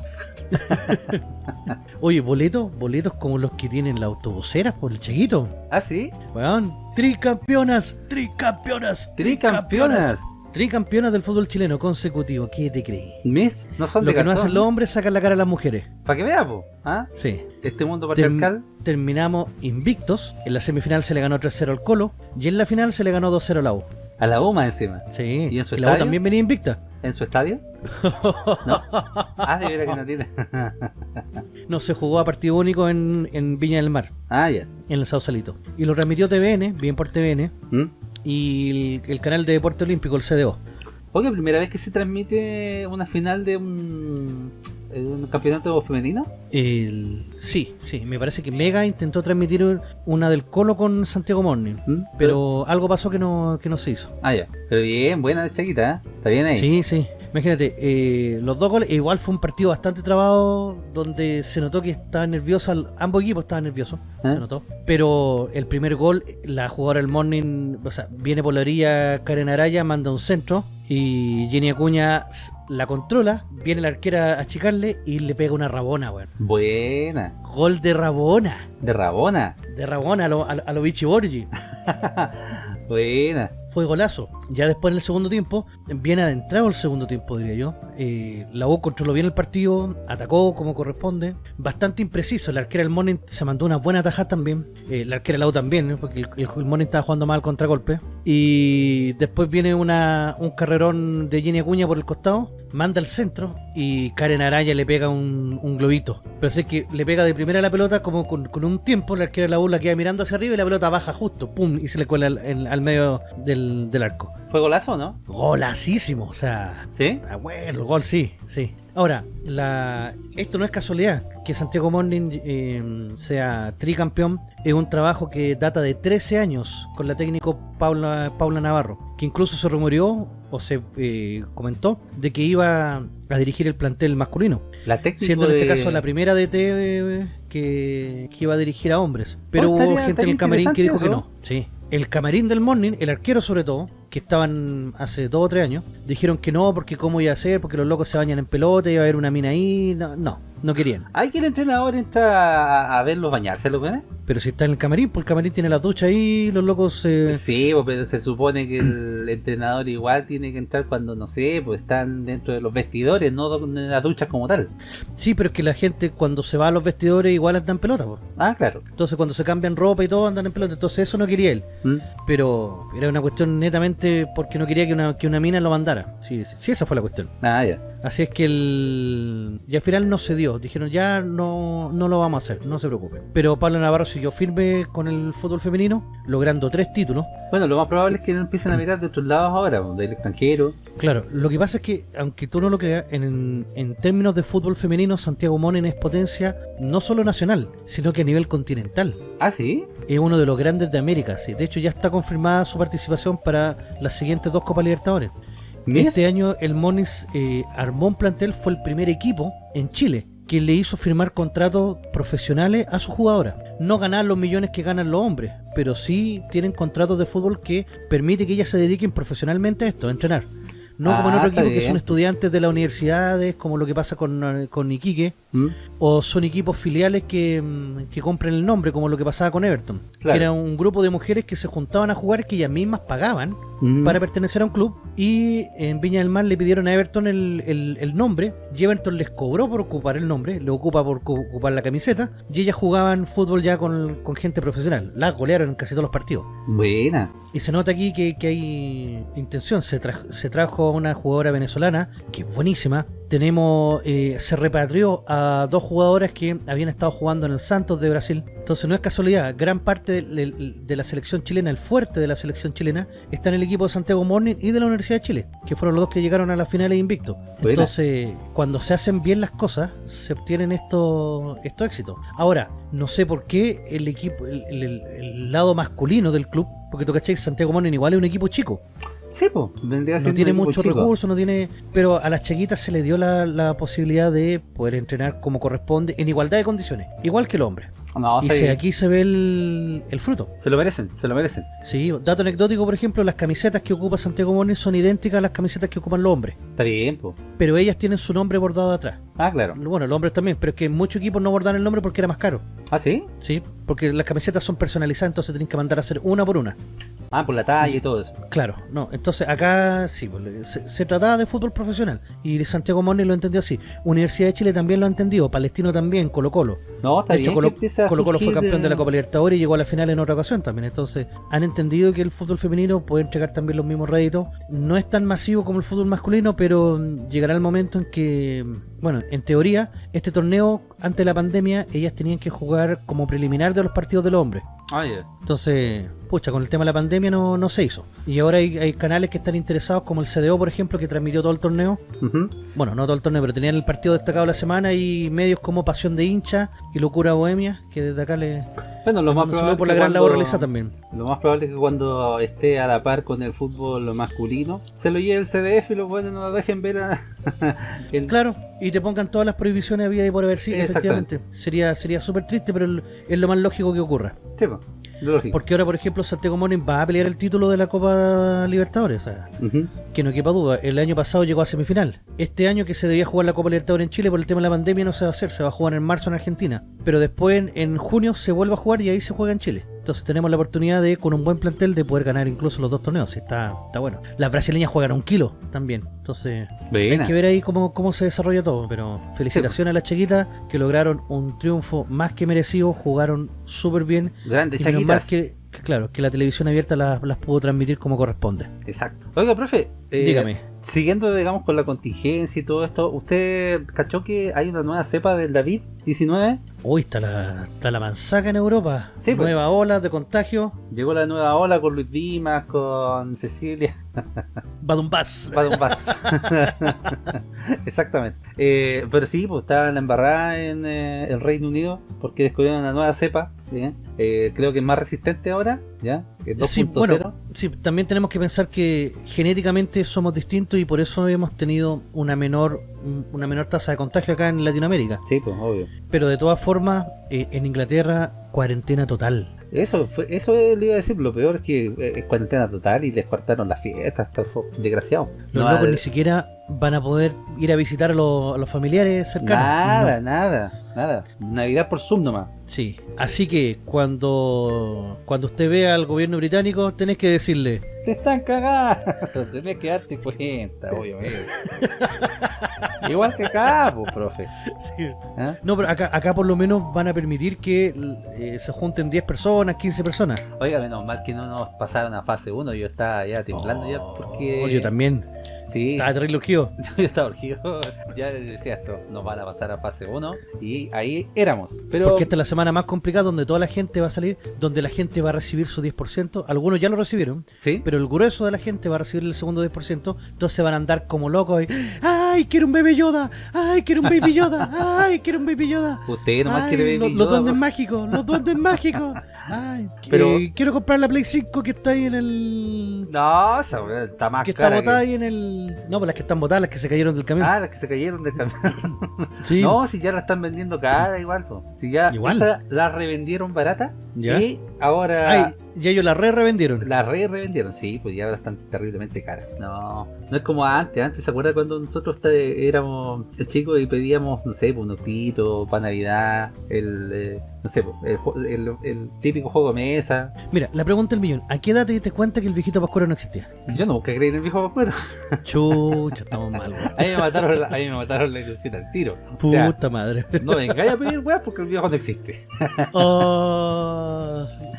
Oye, boletos, boletos como los que tienen las autobuseras por el chiquito. ¿Ah, sí? Weón, tricampeonas, tricampeonas, Tricampeonas. Tricampeonas del fútbol chileno consecutivo, ¿qué te crees? ¿Mis? No son Lo de que no cartón. hacen los hombres sacan la cara a las mujeres. Para que veamos, ¿ah? Sí. Este mundo Term- patriarcal. terminamos invictos. En la semifinal se le ganó 3-0 al Colo y en la final se le ganó 2-0 a la U. A la UMA encima. Sí. ¿Y en su la U estadio? también venía invicta. ¿En su estadio? ¿No? Ah, de veras que no tiene. No, se jugó a partido único en, en Viña del Mar, ah, ya. en el Sausalito. Y lo transmitió TVN, bien por TVN, ¿Mm? y el, el canal de Deporte Olímpico, el CDO. Oye, primera vez que se transmite una final de un, de un campeonato femenino. El- sí, sí, me parece que Mega intentó transmitir un- una del Colo con Santiago Morning, ¿Mm? pero algo pasó que no, que no se hizo. Ah, ya. Pero bien, buena de Chaquita, ¿eh? Está bien ahí. Sí, sí. Imagínate, eh, los dos goles, igual fue un partido bastante trabado donde se notó que estaba nerviosa, ambos equipos estaban nerviosos, ¿Eh? se notó. Pero el primer gol, la jugadora del Morning, o sea, viene por la orilla Karen Araya, manda un centro y Jenny Acuña la controla, viene la arquera a achicarle y le pega una rabona, weón. Buena. Gol de rabona, De Rabona. de rabona a lo, a, lo- a lo Vichy Borgi. Buena. Fue golazo. Ya después en el segundo tiempo, bien adentrado el segundo tiempo, diría yo. eh, la U controló bien el partido, atacó como corresponde. Bastante impreciso. La arquera del Morning se mandó una buena tajada también. eh, la arquera de la U también, ¿eh? porque el, el, el Morning estaba jugando mal contragolpe. Y después viene una, un carrerón de Jenny Acuña por el costado. Manda al centro y Karen Araya le pega un, un globito. Pero es que le pega de primera la pelota como con, con un tiempo. La arquera de la U la queda mirando hacia arriba y la pelota baja justo. ¡Pum! Y se le cuela al, en- al medio del, del arco. ¿Fue golazo o no? Golacísimo, o sea, ¿Sí? ah, bueno, gol sí, sí. Ahora, la, esto no es casualidad, que Santiago Morning eh, sea tricampeón, es un trabajo que data de 13 años con la técnico Paula, Paula Navarro, que incluso se rumoreó o se eh, comentó de que iba a dirigir el plantel masculino, La técnica siendo en este de- caso la primera DT eh, que, que iba a dirigir a hombres. Pero Oh, hubo gente en el camarín que dijo que no. Sí. El camarín del Morning, el arquero sobre todo, que estaban hace dos o tres años, dijeron que no, porque cómo iba a ser, porque los locos se bañan en pelota, iba a haber una mina ahí. No, no, no querían. ¿Hay que el entrenador entra a, a verlos bañarse, ¿lo ven? Pero si está en el camarín, pues el camarín tiene la ducha ahí, los locos... eh, Sí, pues, pero se supone que el entrenador igual tiene que entrar cuando, no sé, pues están dentro de los vestidores, no en las duchas como tal. Sí, pero es que la gente cuando se va a los vestidores igual anda en pelota, pues. Ah, claro. Entonces cuando se cambian ropa y todo andan en pelota, entonces eso no quería él. ¿Mm? Pero era una cuestión netamente porque no quería que una, que una mina lo mandara. Sí, sí, sí, esa fue la cuestión. Ah, ya. Así es que el... Y al final no se dio. Dijeron, ya no, no lo vamos a hacer, no se preocupen. Pero Pablo Navarro siguió firme con el fútbol femenino, logrando tres títulos. Bueno, lo más probable es que no empiecen a mirar de otros lados ahora, pues, del extranjero. Claro, lo que pasa es que, aunque tú no lo creas, en, en términos de fútbol femenino, Santiago Monen es potencia no solo nacional, sino que a nivel continental. Ah, sí. Es uno de los grandes de América, sí. De hecho, ya está confirmada su participación para las siguientes dos Copas Libertadores. Este año el Monis eh, armó un plantel, fue el primer equipo en Chile que le hizo firmar contratos profesionales a sus jugadoras. No ganar los millones que ganan los hombres, pero sí tienen contratos de fútbol que permite que ellas se dediquen profesionalmente a esto, a entrenar. No como en Ah, otro está equipo que son estudiantes de las universidades, como lo que pasa con, eh, con Iquique, ¿Mm? o son equipos filiales que, mm, que compran el nombre, como lo que pasaba con Everton. Claro. Que era un grupo de mujeres que se juntaban a jugar que ellas mismas pagaban Mm. para pertenecer a un club y en Viña del Mar le pidieron a Everton el, el- el nombre y Everton les cobró por ocupar el nombre, le ocupa por cu- ocupar la camiseta y ellas jugaban fútbol ya con, con gente profesional, las golearon en casi todos los partidos. Buena. Y se nota aquí que, que hay intención. Se, tra- se trajo a una jugadora venezolana que es buenísima. Tenemos, eh, se repatrió a dos jugadoras que habían estado jugando en el Santos de Brasil. Entonces no es casualidad. Gran parte de, de- de la selección chilena, el fuerte de la selección chilena, está en el equipo de Santiago Morning y de la Universidad de Chile, que fueron los dos que llegaron a las finales invicto. Buena. Entonces, cuando se hacen bien las cosas, se obtienen estos estos éxitos. Ahora, no sé por qué el equipo, el, el- el- el lado masculino del club, porque tú cachai, Santiago Morning igual es un equipo chico, Sí, pues, vendría no tiene muchos recursos, no tiene, pero a las chiquitas se le dio la, la posibilidad de poder entrenar como corresponde, en igualdad de condiciones, igual que el hombre. No, y se- aquí se ve el, el fruto. Se lo merecen, se lo merecen. Sí, dato anecdótico, por ejemplo, las camisetas que ocupa Santiago Morning son idénticas a las camisetas que ocupan los hombres, Está bien, pues. pero ellas tienen su nombre bordado atrás. Ah, claro. Bueno, los hombres también, pero es que muchos equipos no bordan el nombre porque era más caro. Ah, sí. Sí, porque las camisetas son personalizadas, entonces tienen que mandar a hacer una por una. Ah, por la talla y todo eso. Claro, no, entonces acá sí, pues, se, se trataba de fútbol profesional y Santiago Morning lo entendió así. Universidad de Chile también lo ha entendido, Palestino también, Colo Colo. No, está De hecho, bien. Colo, que Colo Colo fue campeón de la Copa Libertadores y llegó a la final en otra ocasión también. Entonces, han entendido que el fútbol femenino puede entregar también los mismos réditos. No es tan masivo como el fútbol masculino, pero mm, llegará el momento en que, mm, bueno, en teoría, este torneo, antes de la pandemia, ellas tenían que jugar como preliminar de los partidos de los hombres. Ah. Entonces, pucha, con el tema de la pandemia no, no se hizo. Y ahora hay, hay canales que están interesados, como el CDO, por ejemplo, que transmitió todo el torneo. Bueno, no todo el torneo, pero tenían el partido destacado de la semana y medios como Pasión de Hincha y Locura Bohemia, que desde acá le Bueno, lo más probable por es la que gran cuando- labor realizada también. Lo más probable es que cuando esté a la par con el fútbol masculino, se lo lleve el CDF y los buenos no lo dejen ver a... el- Claro, y te pongan todas las prohibiciones había y por haber sí, efectivamente. Sería sería súper triste, pero es lo más lógico que ocurra. Sí, po, lógico. Porque ahora, por ejemplo, Santiago Morning va a pelear el título de la Copa Libertadores. O sea, Ujú. que no quepa duda, el año pasado llegó a semifinal. Este año que se debía jugar la Copa Libertadores en Chile por el tema de la pandemia no se va a hacer, se va a jugar en marzo en Argentina. Pero después en, en junio se vuelve a jugar y ahí se juega en Chile. Entonces tenemos la oportunidad de, con un buen plantel, de poder ganar incluso los dos torneos. Está, está bueno. Las brasileñas juegan un kilo también. Entonces hay que ver ahí cómo, cómo se desarrolla todo. Pero felicitaciones a las chiquitas que lograron un triunfo más que merecido, jugaron súper bien. Grandes chaquitas. que, que, claro, que la televisión abierta las, las pudo transmitir como corresponde. Exacto. Oiga, profe. eh, Dígame. Siguiendo, digamos, con la contingencia y todo esto, ¿usted cachó que hay una nueva cepa del David 19? Uy, está la, está la manzaca en Europa. Sí, pues. Nueva ola de contagio. Llegó la nueva ola con Luis Dimas, con Cecilia. Badumbás. Vaso. Exactamente. Eh, pero sí, pues en la embarrada en eh, el Reino Unido porque descubrieron una nueva cepa. ¿sí? Eh, creo que es más resistente ahora, ¿ya? Que es 2.0. Sí, bueno, sí, también tenemos que pensar que genéticamente somos distintos y por eso hemos tenido una menor un- una menor tasa de contagio acá en Latinoamérica. Sí, pues obvio. Pero de todas formas, eh, en Inglaterra, cuarentena total. Eso, fue, eso le iba a decir, lo peor es que eh, es cuarentena total y les cortaron las fiestas, desgraciado. Los No locos ni siquiera van a poder ir a visitar a los, a los familiares cercanos. Nada, No. nada, nada. Navidad por Zoom nomás. Sí, así que cuando cuando usted vea al gobierno británico, tenés que decirle, Te están cagando. Tenés que darte cuenta, obviamente. Igual que acá, pues, profe. ¿Ah? No, pero acá, acá por lo menos van a permitir que eh, se junten 10 personas, 15 personas. Oiga, menos mal que no nos pasaron a fase 1. Yo estaba ya temblando ya porque. Oh, yo también. Sí, Estaba terrible urgido. yo estaba urgido. Ya decía esto, nos van a pasar a fase 1. Y ahí éramos. Pero. Porque esta es la semana más complicada donde toda la gente va a salir, donde la gente va a recibir su 10%. Algunos ya lo recibieron, Sí, pero el grueso de la gente va a recibir el segundo 10%. Entonces van a andar como locos y, ¡ay, quiero un bebé Yoda! ¡ay, quiero un baby Yoda! ¡ay, quiero un baby Yoda! usted nomás Ay, quiere Baby los duendes mágicos, los duendes mágicos. Ay, Pero- eh, quiero comprar la Play 5 que está ahí en el. No, está más que está botada que- ahí en el. No, pues las que están botadas, las que se cayeron del camión. Ah, las que se cayeron del camión. sí. No, si ya la están vendiendo cara igual. po. Si ya Igual. esa la revendieron barata. ¿Ya? Y ahora Ay, y ellos la re revendieron. la re revendieron. Sí, pues ya ahora están terriblemente caras. No, no es como antes. Antes, ¿se acuerda cuando nosotros éramos chicos y pedíamos, no sé, pues, un octito, para Navidad, el, eh, no sé, pues, el, el- el típico juego de mesa? Mira, la pregunta del millón. ¿A qué edad te diste cuenta que el viejito Pascuero no existía? Yo nunca creí en el viejo Pascuero. Chucha, estamos mal, weón. A mí me mataron, la- a mí me mataron la ilusión al tiro. O sea, Puta madre. no vengáis a pedir weas porque el viejo no existe. Oh,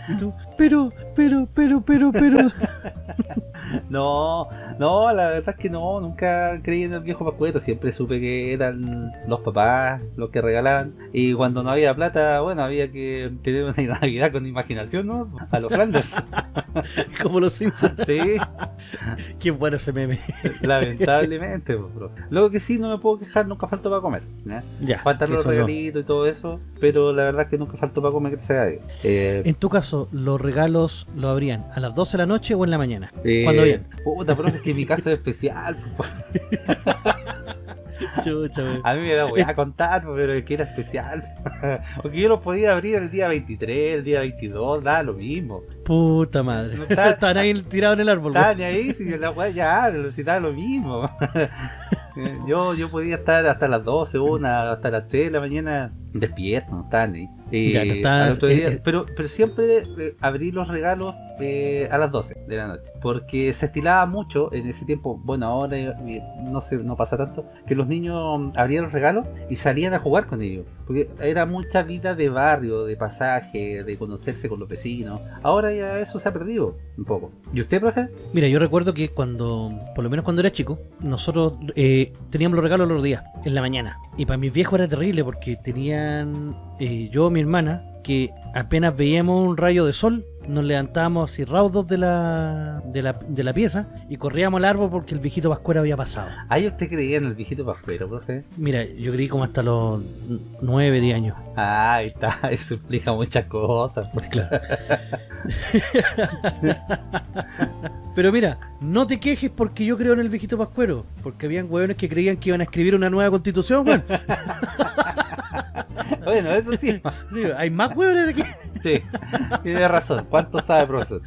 ¿y tú? Pero, pero, pero, pero, pero. No, no, la verdad es que no, nunca creí en el viejo Pascuero, siempre supe que eran los papás los que regalaban y cuando no había plata, bueno, había que tener una Navidad con imaginación, ¿no? A los Flanders. Como los Simpsons. Sí, Qué bueno ese meme. lamentablemente. pues, bro. Luego que sí, no me puedo quejar, nunca faltó para comer. ¿ya? Ya. Faltan los no. regalitos y todo eso, pero la verdad es que nunca faltó para comer, que sea eh, En tu caso, ¿los regalos lo abrían a las 12 de la noche o en la mañana? eh, ¿Cuándo bien? Puta, profe, es que mi caso es especial. Chucha. A mí me da weá contar, pero es que era especial. Porque yo lo podía abrir el día 23, el día 22, da lo mismo. Puta madre. No está- Estaban ahí tirados en el árbol, Estaba weón. ni ahí, si la weá ya, si da lo mismo. Eh, Yo, yo podía estar hasta las 12, una, hasta las 3 de la mañana despierto, no estaba ni. Eh, Ya, no al otro día- eh, eh. pero, pero siempre eh, abrí los regalos eh, a las 12 de la noche. Porque se estilaba mucho en ese tiempo. Bueno, ahora eh, no sé, no pasa tanto. Que los niños abrían los regalos y salían a jugar con ellos. Porque era mucha vida de barrio, de pasaje, de conocerse con los vecinos. Ahora ya eso se ha perdido un poco. ¿Y usted, profe? Mira, yo recuerdo que cuando, por lo menos cuando era chico, nosotros eh, teníamos los regalos los días, en la mañana. Y para mis viejos era terrible porque tenían eh, yo, mi hermana, que apenas veíamos un rayo de sol, nos levantábamos así raudos de la, de la, de la pieza y corríamos al árbol porque el viejito Pascuera había pasado. Ahí usted creía en el viejito pascuero, profe. Mira, yo creí como hasta los 9, 10 años. Ah, ahí está, eso explica muchas cosas. Pues claro. Pero mira, no te quejes porque yo creo en el viejito Pascuero. Porque habían hueones que creían que iban a escribir una nueva constitución, weón. Bueno, eso sí. Hay más hueones de que. Sí, tiene razón. ¿Cuánto sabe, profesor?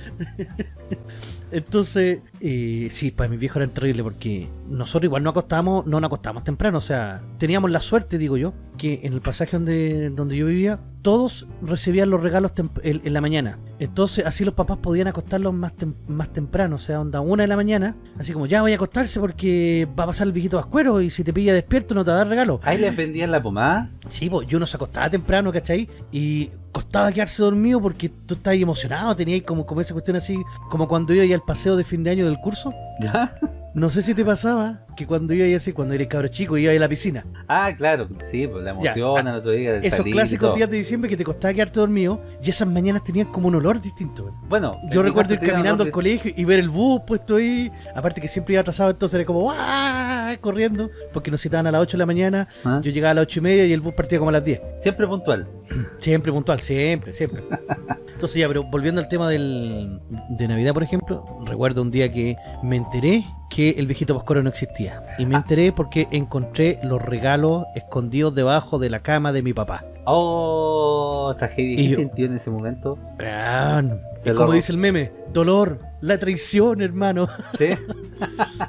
Entonces, eh, sí, para mis viejos era terrible porque nosotros igual no acostábamos, no nos acostábamos temprano, o sea, teníamos la suerte, digo yo, que en el pasaje donde, donde yo vivía, todos recibían los regalos en, la mañana. Entonces, así los papás podían acostarlos más, tem- más temprano, o sea, onda una de la mañana, así como ya voy a acostarse porque va a pasar el viejito vascuero y si te pilla despierto no te va a dar regalo. Ahí les vendían la pomada. Sí, pues yo no se acostaba temprano, ¿cachai? Y costaba quedarse dormido porque tú estabas emocionado, tenías como, como esa cuestión así, como cuando iba ahí al paseo de fin de año del curso. ¿Ya? No sé si te pasaba que cuando iba así, cuando eres cabro chico, iba a la piscina. Ah, claro, sí, pues la Ya, emoción ah, al otro día Esos salir clásicos días de diciembre que te costaba quedarte dormido y esas mañanas tenían como un olor distinto. Bueno, Yo recuerdo ir caminando al colegio y ver el bus puesto ahí. Aparte que siempre iba atrasado, entonces era como ¡guau! corriendo porque nos citaban a las 8 de la mañana. ¿Ah? Yo llegaba a las 8 y media y el bus partía como a las 10. Siempre puntual. Siempre puntual, siempre, siempre. Entonces ya, pero volviendo al tema del, de Navidad, por ejemplo, recuerdo un día que me enteré que el viejito Pascuero no existía. Y me enteré porque encontré los regalos escondidos debajo de la cama de mi papá. Oh, tragedia. ¿Qué sintió en ese momento? Ah, es como dice el meme, dolor, la traición, hermano. ¿Sí?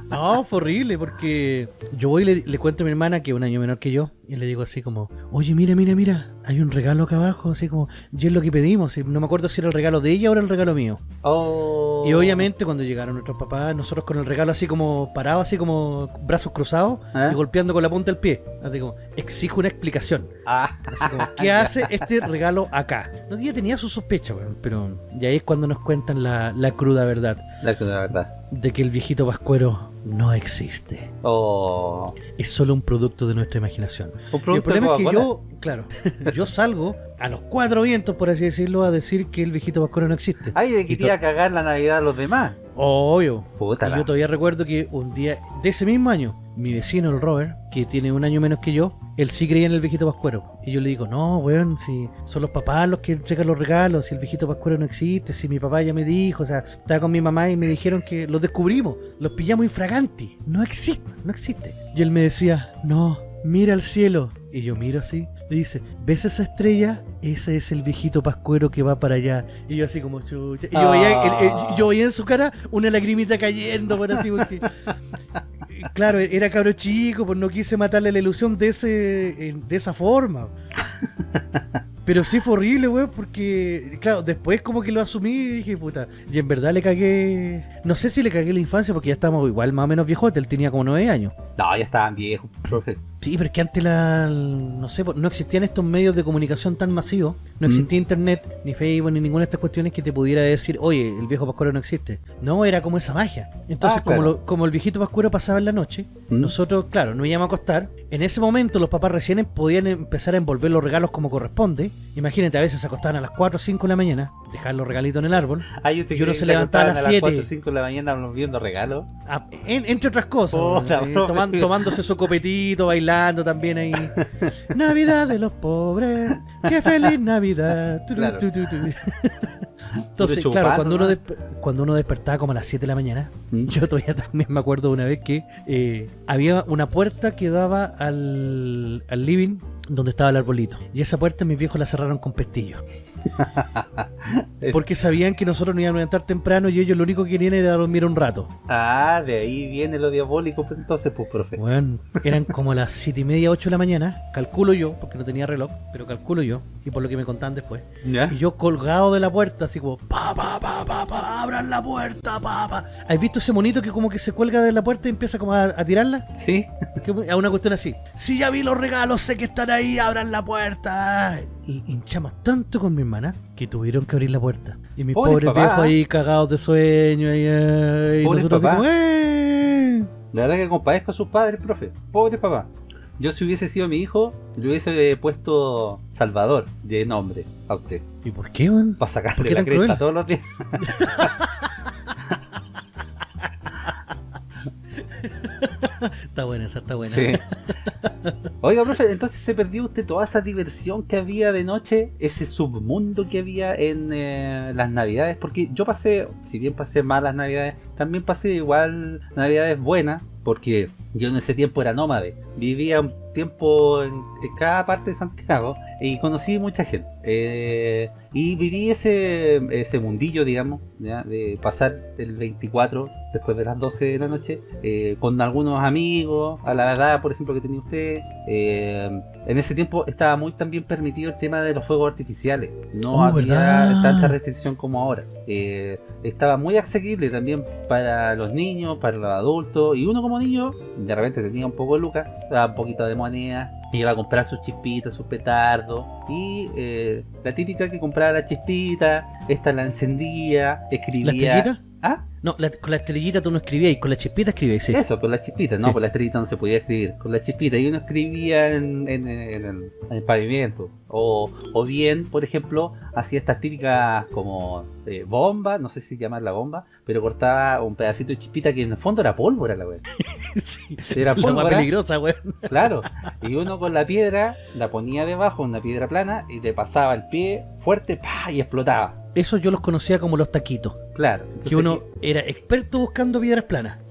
No, fue horrible porque yo voy y le, le cuento a mi hermana que es un año menor que yo y le digo así como, oye, mira, mira, mira, hay un regalo acá abajo, así como, y es lo que pedimos, y no me acuerdo si era el regalo de ella o era el regalo mío. Oh. Y obviamente cuando llegaron nuestros papás, nosotros con el regalo así como parado, así como brazos cruzados ¿Ah? y golpeando con la punta del pie. Así como, exijo una explicación. Ah, Así como, ¿qué hace este regalo acá? No, ya tenía su sospecha, pero y ahí es cuando nos cuentan la, la cruda verdad la, la verdad. de que el viejito pascuero no existe. Oh. Es solo un producto de nuestra imaginación. Un Y el problema es que yo, claro, yo salgo a los cuatro vientos, por así decirlo, a decir que el viejito pascuero no existe. Ay, de que to- te iba a cagar la Navidad a los demás. Obvio. Puta Y yo todavía recuerdo que un día de ese mismo año, mi vecino, el Robert, que tiene un año menos que yo, él sí creía en el viejito pascuero. Y yo le digo, no, weón, si son los papás los que entregan los regalos, si el viejito pascuero no existe, si mi papá ya me dijo, o sea, estaba con mi mamá y me dijeron que los descubrimos, los pillamos infraganti, no existe, no existe. Y él me decía, no, mira al cielo. Y yo miro así, le dice, ¿ves esa estrella? Ese es el viejito pascuero que va para allá. Y yo así como chucha. Y yo, veía, yo veía en su cara una lagrimita cayendo por así porque... Claro, era cabro chico, pues no quise matarle la ilusión de ese en- de esa forma. Pero sí fue horrible, weón, porque, claro, después como que lo asumí y dije, puta, y en verdad le cagué, no sé si le cagué la infancia porque ya estábamos igual más o menos viejote, él tenía como nueve años. No, ya estaban viejos, profe. Sí, pero es que antes la, no sé, no existían estos medios de comunicación tan masivos, no Mm. existía internet, ni Facebook, ni ninguna de estas cuestiones que te pudiera decir, oye, el viejo Pascuero no existe. No, era como esa magia. Entonces, Ah, como, lo- como el viejito Pascuero pasaba en la noche, Mm. nosotros, claro, nos íbamos a acostar. En ese momento los papás recién podían empezar a envolver los regalos como corresponde. Imagínate, a veces se acostaban a las 4 o 5 de la mañana, dejaban los regalitos en el árbol, usted Y uno se que levantaba a las acostaban 7. 4 o 5 de la mañana viendo regalos. Ah, en- entre otras cosas, Puta, eh, toman- tomándose su copetito, bailando también ahí. Navidad de los pobres, qué feliz Navidad. Tu, Claro. tu, tu. Entonces, claro, cuando uno, cuando uno despertaba como a las 7 de la mañana, Mm. yo todavía también me acuerdo de una vez que eh, había una puerta que daba al, al living donde estaba el arbolito. Y esa puerta mis viejos la cerraron con pestillo. Es- Porque sabían que nosotros nos íbamos a levantar temprano y ellos lo único que querían era dormir un rato. Ah, de ahí viene lo diabólico, pues, entonces, pues, profe. Bueno, eran como las siete y media, 8 de la mañana, calculo yo, porque no tenía reloj, pero calculo yo, y por lo que me contaban después. ¿Ya? Y yo colgado de la puerta, así como, pa, pa, pa, pa, pa, abran la puerta, pa, pa. ¿Has visto ese monito que como que se cuelga de la puerta y empieza como a, a tirarla? Sí. A una cuestión así. Si ya vi los regalos, sé que están ahí, abran la puerta. Y hinchamos tanto con mi hermana que tuvieron que abrir la puerta. Y mis Pobre pobres papá. viejos ahí cagados de sueño. Y, eh, y Pobre nosotros así papá. como, "Eh". La verdad que compadezco a sus padres, profe. Pobre papá. Yo si hubiese sido mi hijo, le hubiese puesto Salvador de nombre a usted. ¿Y por qué, weón? Para ¿Por sacarle la cresta cruel? todos los días. Está buena esa, está buena. Sí. Oiga, profe, entonces se perdió usted toda esa diversión que había de noche, ese submundo que había en eh, las navidades, porque yo pasé, si bien pasé malas navidades, también pasé igual navidades buenas, porque yo en ese tiempo era nómade, vivía un tiempo en, cada parte de Santiago y conocí mucha gente. Eh, y viví ese, ese mundillo, digamos, ¿ya? de pasar el 24 después de las 12 de la noche eh, con algunos amigos, a la edad, por ejemplo, que tenía usted. Eh, en ese tiempo estaba muy también permitido el tema de los fuegos artificiales. No Oh, había ¿verdad? tanta restricción como ahora. Eh, estaba muy asequible también para los niños, para los adultos. Y uno como niño, de repente tenía un poco de lucas, daba un poquito de moneda. Iba a comprar sus chispitas, sus petardos. Y eh, la típica que compraba la chispita, esta la encendía, ¿La escribía. estrellita? ¿Ah? No, la- con la estrellita tú no escribías y con la chispita escribías, sí. Eso, con la chispita, no, Sí. con la estrellita no se podía escribir, con la chispita, y uno escribía en, en- en el, en el pavimento, o, o bien, por ejemplo, hacía estas típicas como eh, bomba, no sé si llamarla bomba, pero cortaba un pedacito de chispita que en el fondo era pólvora la wea. Sí. Era La más pólvora, peligrosa, weón. claro, y uno con la piedra la ponía debajo, una piedra plana, y le pasaba el pie fuerte, ¡pa! y explotaba. Eso yo los conocía como los taquitos. Claro. entonces- Que uno era experto buscando piedras planas.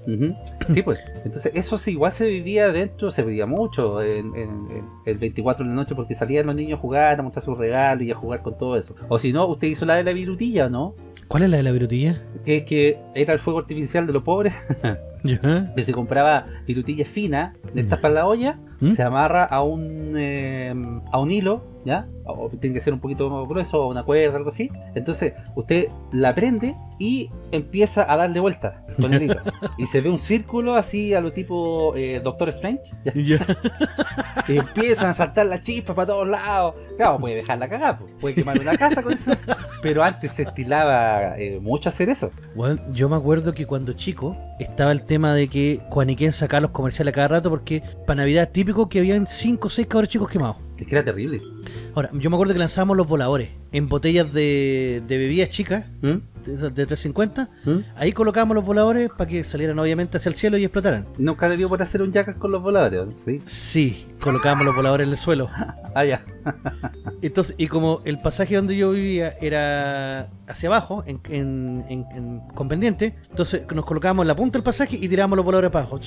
Sí, pues. Entonces, eso sí, igual se vivía dentro, se vivía mucho en, en- en el 24 de la noche porque salían los niños a jugar, a mostrar sus regalos y a jugar con todo eso. O si no, usted hizo la de la virutilla, ¿no? ¿Cuál es la de la virutilla? Que es que era el fuego artificial de los pobres, Que se compraba virutillas finas, de estas Mm. para la olla, ¿Mm? se amarra a un eh, a un hilo, ¿ya? O tiene que ser un poquito grueso, o una cuerda, algo así. Entonces, usted la prende y empieza a darle vuelta con el hilo. y se ve un círculo así a lo tipo eh, Doctor Strange. ¿ya? Ya. Y empiezan a saltar las chispas para todos lados. Claro, puede dejarla cagada, pues, puede quemar una casa con eso. Pero antes se estilaba eh, mucho hacer eso. Bueno, yo me acuerdo que cuando chico estaba el tema de que Juaniquén sacaba los comerciales a cada rato porque para Navidad típico que habían 5 o 6 cabros chicos quemados. Es que era terrible. Ahora, yo me acuerdo que lanzábamos los voladores en botellas de, de bebidas chicas, ¿Mm? de, de 350. ¿Mm? Ahí colocábamos los voladores para que salieran obviamente hacia el cielo y explotaran. Nunca le dio por hacer un jackass con los voladores, ¿sí? Sí, colocábamos los voladores en el suelo. Ah, ya. Entonces, y como el pasaje donde yo vivía era hacia abajo, en, en, en- en- con pendiente, entonces nos colocábamos en la punta del pasaje y tirábamos los voladores para abajo.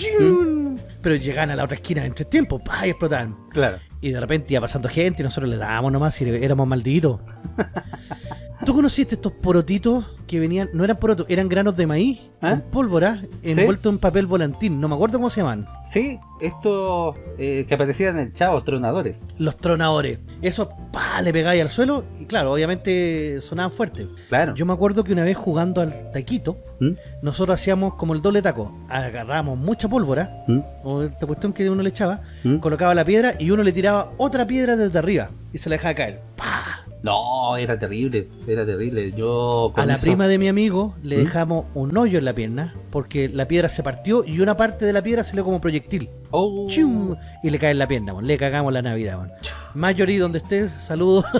Pero llegaban a la otra esquina en tres tiempos, ¡pah! y explotaban. Claro. Y de repente iba pasando gente y nosotros le dábamos nomás y éramos malditos. ¿Tú conociste estos porotitos que venían, no eran porotos, eran granos de maíz ¿Ah? con pólvora envueltos en papel volantín? No me acuerdo cómo se llaman. Sí, estos eh, que aparecían en el chavo, tronadores. Los tronadores. Eso, pa, le pegáis al suelo y claro, obviamente sonaban fuerte. Claro. Yo me acuerdo que una vez jugando al taquito, ¿Mm? nosotros hacíamos como el doble taco. Agarrábamos mucha pólvora, ¿Mm? o esta cuestión que uno le echaba, ¿Mm? colocaba la piedra y uno le tiraba otra piedra desde arriba y se la dejaba caer. ¡Pah! No, era terrible, era terrible. Yo A la eso- prima de mi amigo le ¿Mm? dejamos un hoyo en la pierna porque la piedra se partió y una parte de la piedra salió como proyectil. Oh. ¡Chium! Y le cae en la pierna, le cagamos la Navidad. mon. Marjorie, donde estés, saludos.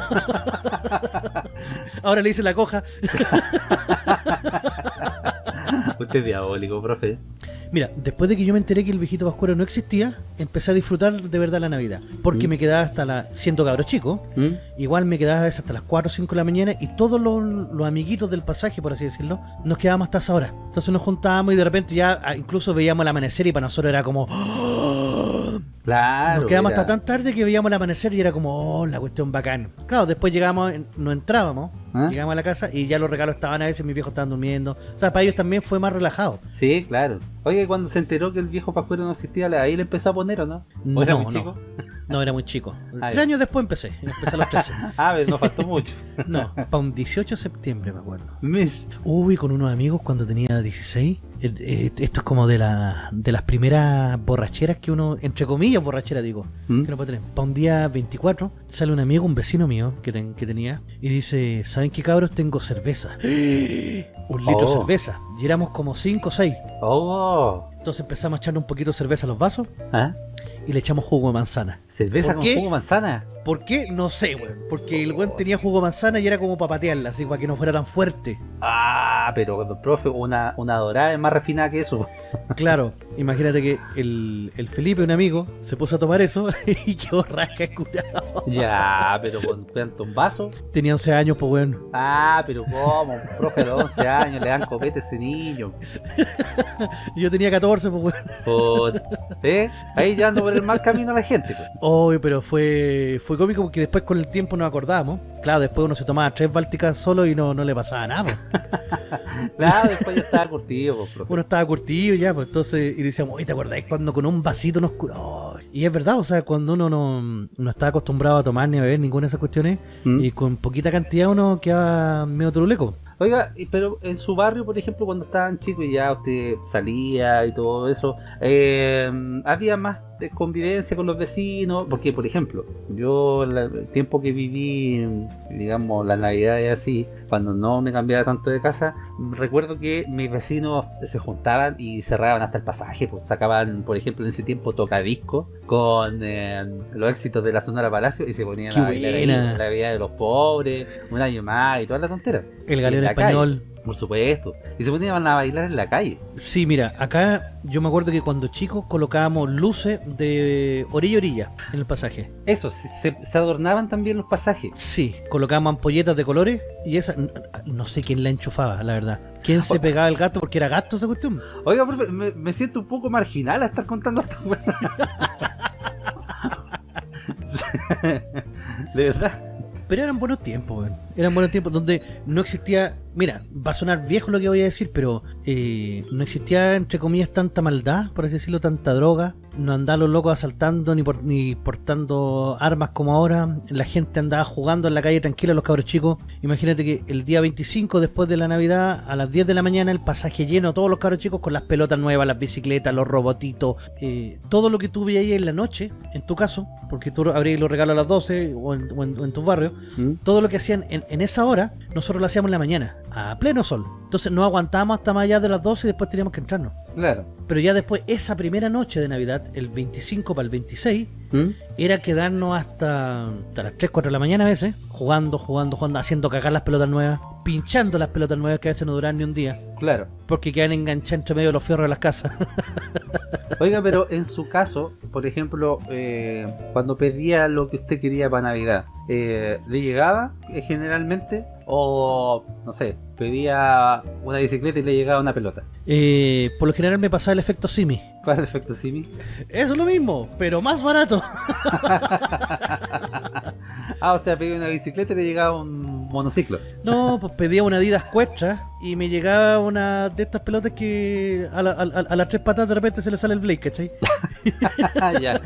Ahora le hice la coja. Usted es diabólico, profe. Mira, después de que yo me enteré que el viejito Pascuero no existía, empecé a disfrutar de verdad la Navidad. Porque ¿Mm? me quedaba hasta la. siendo cabro chico, ¿Mm? igual me quedaba hasta las 4 o 5 de la mañana y todos los, los amiguitos del pasaje, por así decirlo, nos quedábamos hasta esa hora. Entonces nos juntábamos y de repente ya ah, incluso veíamos el amanecer y para nosotros era como. ¡Oh! Claro. Nos quedamos era- hasta tan tarde que veíamos el amanecer y era como, oh, la cuestión bacán. Claro, después llegamos, no entrábamos, ¿Ah? llegamos a la casa y ya los regalos estaban a veces, mis viejos estaban durmiendo. O sea, para ellos también fue más relajado. Sí, claro. Oye, cuando se enteró que el viejo Pascuero no existía, ahí le empezó a poner, ¿o no? ¿O era No, muy no. chico? No, era muy chico. Ah, Tres años después empecé, empecé a los 13. Ah, pero no faltó mucho. No, para un 18 de septiembre, me acuerdo. Mish. Uy, con unos amigos cuando tenía 16. Eh, eh, esto es como de, la, de las primeras borracheras que uno, entre comillas borrachera digo, ¿Mm? que no puede tener. Para un día 24 sale un amigo, un vecino mío que, ten- que tenía, y dice, ¿saben qué cabros? Tengo cerveza. un litro de Oh. cerveza. Y éramos como 5 o 6. Oh. Entonces empezamos a echarle un poquito de cerveza a los vasos ¿Ah? y le echamos jugo de manzana. ¿Cerveza ¿Por con qué? jugo de manzana? ¿Por qué? No sé, weón. Porque el weón tenía jugo manzana y era como para patearla, así para que no fuera tan fuerte. Ah, pero profe, una, una dorada es más refinada que eso. Claro, imagínate que el, el Felipe, un amigo, se puso a tomar eso y quedó rasca curado. Ya, pero con tanto un vaso. Tenía 11 años, pues weón. Ah, pero ¿cómo? Profe de 11 años le dan copete a ese niño. Yo tenía 14, pues weón. Por- ¿Eh? Ahí ya ando por el mal camino la gente. pues. Oh, pero fue, fue cómico porque después con el tiempo nos acordábamos. Claro, después uno se tomaba tres bálticas solo y no, no le pasaba nada. Claro, después ya estaba curtido, pues, profe. Uno estaba curtido ya, pues entonces, y decíamos, oye, ¿te acordáis cuando con un vasito nos curó? Y es verdad, o sea, cuando uno no, no está acostumbrado a tomar ni a beber ninguna de esas cuestiones, ¿Mm? y con poquita cantidad uno queda medio truleco. Oiga, pero en su barrio, por ejemplo, cuando estaban chicos y ya usted salía y todo eso, eh, había más de convivencia con los vecinos, porque, por ejemplo, yo la- el tiempo que viví, digamos, la Navidad y así, cuando no me cambiaba tanto de casa, recuerdo que mis vecinos se juntaban y cerraban hasta el pasaje, pues sacaban, por ejemplo, en ese tiempo tocadisco con eh, los éxitos de la Sonora Palacio y se ponían Qué a bailar ahí, la vida de los pobres, un año más y toda la tontera. El galeón español. calle, por supuesto. Y se ponían a bailar en la calle. Sí, mira, acá yo me acuerdo que cuando chicos colocábamos luces de orilla a orilla en el pasaje. Eso, se, adornaban también los pasajes. Sí, colocábamos ampolletas de colores y esa, no sé quién la enchufaba, la verdad. ¿Quién se pegaba el gato? Porque era gato esa cuestión. Oiga, profe, me, me siento un poco marginal a estar contando esta. De verdad. Pero eran buenos tiempos. Eran buenos tiempos donde no existía. Mira, va a sonar viejo lo que voy a decir, pero eh, no existía, entre comillas, tanta maldad, por así decirlo, tanta droga. No andaban los locos asaltando ni, por- ni portando armas como ahora. La gente andaba jugando en la calle tranquila, los cabros chicos. Imagínate que el día 25, después de la Navidad, a las 10 de la mañana, el pasaje lleno, todos los cabros chicos con las pelotas nuevas, las bicicletas, los robotitos, eh, todo lo que tú veías en la noche, en tu caso, porque tú abrías los regalos a las 12 o en, o en- o en tu barrio ¿Mm? todo lo que hacían en, en esa hora, nosotros lo hacíamos en la mañana, a pleno sol. Entonces no aguantábamos hasta más allá de las 12 y después teníamos que entrarnos. Claro. Pero ya después, esa primera noche de Navidad, el 25 para el 26, ¿Mm? era quedarnos hasta, hasta las 3, 4 de la mañana a veces, jugando, jugando, jugando, haciendo cagar las pelotas nuevas, pinchando las pelotas nuevas que a veces no duran ni un día, Claro. porque quedan enganchadas entre medio de los fierros de las casas. Oiga, pero en su caso, por ejemplo, eh, cuando pedía lo que usted quería para Navidad, eh, ¿le llegaba eh, generalmente? O, no sé, pedía una bicicleta y le llegaba una pelota. Eh, por lo general me pasaba el efecto Simi. ¿Cuál es el efecto Simi? Eso es lo mismo, pero más barato. Ah, o sea, pedía una bicicleta y le llegaba un monociclo. No, pues pedía una Adidas Cuestra y me llegaba una de estas pelotas que a, la- a- a- las tres patas de repente se le sale el Blake, ¿cachai? Ya.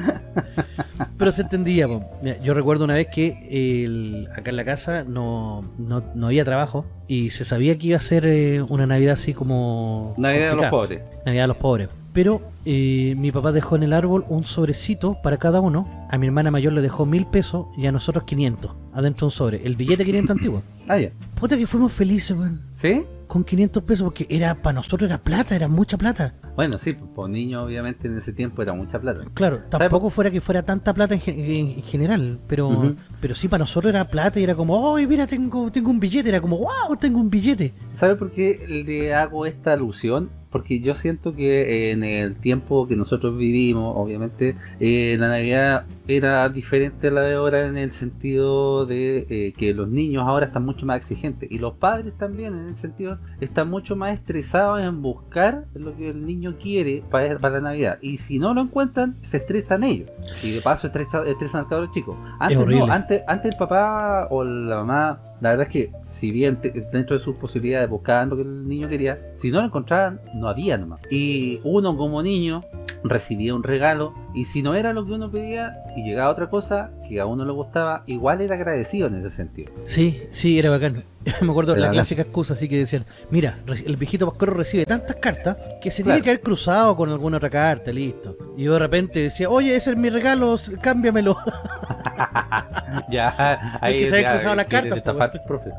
Pero se entendía. Mira, yo recuerdo una vez que el- acá en la casa no, no, no había trabajo y se sabía que iba a ser eh, una Navidad así como... Navidad de los pobres. Navidad de los pobres. Pero eh, mi papá dejó en el árbol un sobrecito para cada uno. A mi hermana mayor le dejó mil pesos y a nosotros 500. Adentro un sobre. El billete 500 antiguo. Ah, ya. Puta que fuimos felices, weón. ¿Sí? Con 500 pesos porque era para nosotros era plata, era mucha plata. Bueno, sí, pues por niños obviamente en ese tiempo era mucha plata. Claro, tampoco fuera que fuera tanta plata en, gen- en- en general, pero pero sí para nosotros era plata y era como, ¡ay, mira, tengo tengo un billete! Era como, ¡wow, tengo un billete! ¿Sabe por qué le hago esta alusión? Porque yo siento que en el tiempo que nosotros vivimos, obviamente, eh, la Navidad era diferente a la de ahora en el sentido de eh, que los niños ahora están mucho más exigentes y los padres también en el sentido están mucho más estresados en buscar lo que el niño quiere para, para la Navidad. Y si no lo encuentran se estresan ellos. Y de paso estresa- estresan al cabro chico antes, no, antes, antes el papá o la mamá la verdad es que si bien dentro de sus posibilidades buscaban lo que el niño quería si no lo encontraban no había nomás. Y uno como niño recibía un regalo y si no era lo que uno pedía y llegaba otra cosa que a uno le gustaba, igual era agradecido en ese sentido. Sí, sí, era bacán. Me acuerdo de la clásica excusa así que decían, mira, el viejito Pascuero recibe tantas cartas que se Claro. tiene que haber cruzado con alguna otra carta, listo. Y yo de repente decía, oye, ese es mi regalo, cámbiamelo. ya, que se había cruzado las cartas, estafar, profe.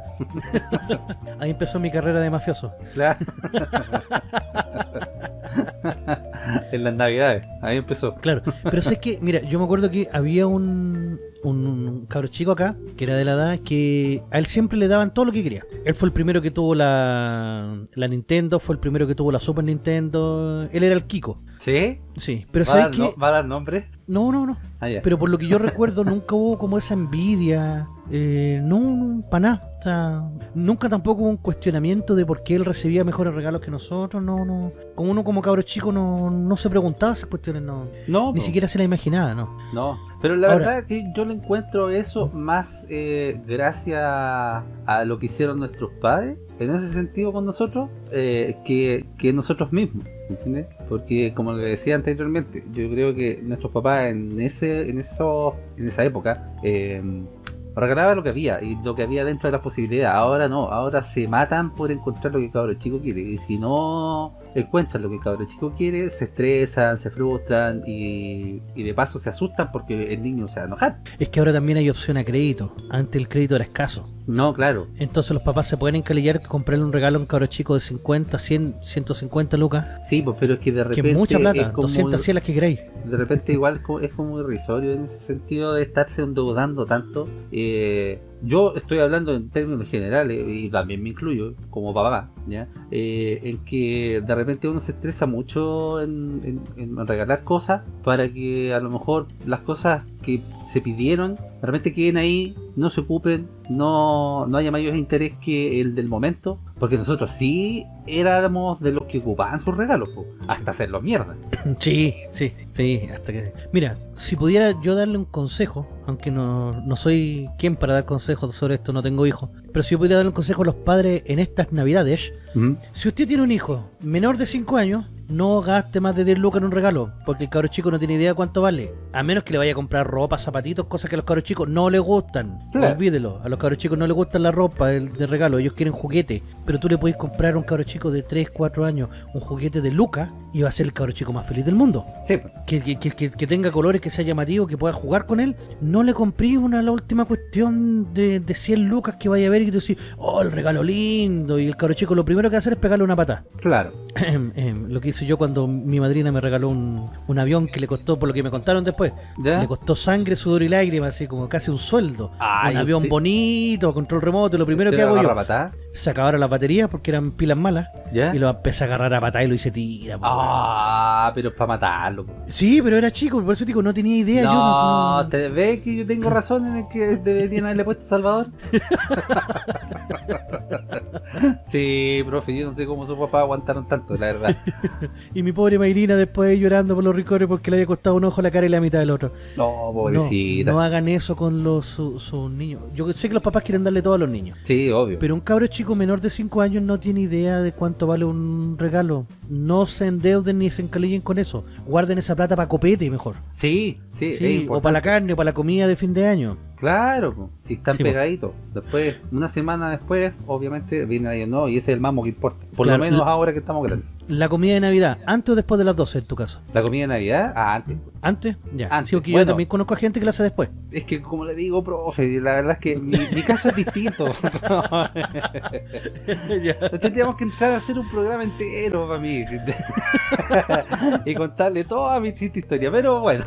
Ahí empezó mi carrera de mafioso. Claro. en las navidades, ahí empezó. Claro, pero es que, mira, yo me acuerdo que había un, un, un cabro chico acá, que era de la edad, que a él siempre le daban todo lo que quería. Él fue el primero que tuvo la, la Nintendo, fue el primero que tuvo la Super Nintendo, él era el Kiko. ¿Sí? Sí, pero ¿Va, a dar, ¿sabes no- qué? ¿Va a dar nombre? No, no, no. Ah. Pero por lo que yo recuerdo, nunca hubo como esa envidia. Eh, no, no para nada. O sea, nunca tampoco hubo un cuestionamiento de por qué él recibía mejores regalos que nosotros. No, no. Como uno como cabro chico no, no se preguntaba esas cuestiones, no. no, Ni siquiera se la imaginaba, ¿no? No, pero la Ahora- verdad es que yo le encuentro eso más eh, gracias a lo que hicieron nuestros padres, en ese sentido con nosotros, eh, que, que nosotros mismos, ¿entiendes? Porque como le decía anteriormente, yo creo que nuestros papás en ese en eso, en esa época eh, regalaban lo que había y lo que había dentro de las posibilidades. Ahora no, ahora se matan por encontrar lo que cabro chico quiere y si no encuentran lo que el cabro chico quiere, se estresan, se frustran y, y de paso se asustan porque el niño se va a enojar. Es que ahora también hay opción a crédito. Antes el crédito era escaso. No, claro. Entonces los papás se pueden encalillar que comprarle un regalo a un cabro chico de 50, 100, 150 lucas. Sí, pues pero es que de Que repente es mucha plata. es como- 200 100 las que queráis. de repente igual es como irrisorio en ese sentido de estarse endeudando tanto. Eh, yo estoy hablando en términos generales y también me incluyo como papá, ¿ya? Eh, en que de repente uno se estresa mucho en, en- en regalar cosas para que a lo mejor las cosas que se pidieron de repente queden ahí, no se ocupen, no, no haya mayor interés que el del momento, porque nosotros sí éramos de los que ocupaban sus regalos, po, hasta hacerlo mierda. Sí, sí, sí, hasta que... Mira, si pudiera yo darle un consejo, aunque no, no soy quien para dar consejos sobre esto, no tengo hijos, pero si yo pudiera darle un consejo a los padres en estas navidades, si usted tiene un hijo menor de 5 años, no gaste más de 10 lucas en un regalo, porque el cabro chico no tiene idea de cuánto vale, a menos que le vaya a comprar ropa, zapatitos, cosas que a los cabros chicos no les gustan, Claro. olvídelo, a los cabros chicos no les gusta la ropa el, de regalo, ellos quieren juguete, pero tú le podés comprar a un cabro chico de 3, 4 años un juguete de lucas y va a ser el cabro chico más feliz del mundo Sí, po. que, que, que- que- tenga colores, que sea llamativo, que pueda jugar con él, no le compré una la última cuestión de, de 100 lucas que vaya a ver y que tú decís, oh, el regalo lindo, y el cabro chico lo primero que va a hacer es pegarle una pata. claro. lo que hice yo cuando mi madrina me regaló un, un avión que le costó, por lo que me contaron después, ¿Ya? le costó sangre, sudor y lágrimas, así como casi un sueldo. Ay, un avión usted- bonito, control remoto, lo primero ¿Usted que hago yo, patada? Se acabaron las baterías porque eran pilas malas, ¿Ya? y lo empecé a agarrar a patada y lo hice tira. Ah, pero es para matarlo. po. Sí, pero era chico, por eso digo, no tenía idea. yo No, no- ¿te ves que yo tengo razón en el que deberían haberle puesto Salvador? sí, profe, yo no sé cómo sus papás aguantaron tanto, la verdad. Y mi pobre Mayrina después llorando por los ricores porque le había costado un ojo la cara y la mitad del otro. No, pobrecita. No, no hagan eso con los su- sus niños. Yo sé que los papás quieren darle todo a los niños. Sí, obvio. Pero un cabro chico menor de 5 años no tiene idea de cuánto vale un regalo. No se endeuden ni se encalillen con eso. Guarden esa plata para copete mejor. Sí, sí, Sí, o para la carne, o para la comida de fin de año. Claro, po, si están Sí, pegaditos. Después, una semana después, obviamente, viene ahí, no, y ese es el mamo que importa. Por Claro, lo menos la- ahora que estamos grandes. La comida de Navidad, antes o después de las 12 en tu caso. La comida de Navidad, ah, antes. ¿Antes? Ya. Antes, Sí, porque bueno. yo también conozco a gente que la hace después. Es que, como le digo, profe, la verdad es que mi, mi caso es distinto. Tendríamos que entrar a hacer un programa entero para mí. y contarle toda mi triste historia. Pero bueno,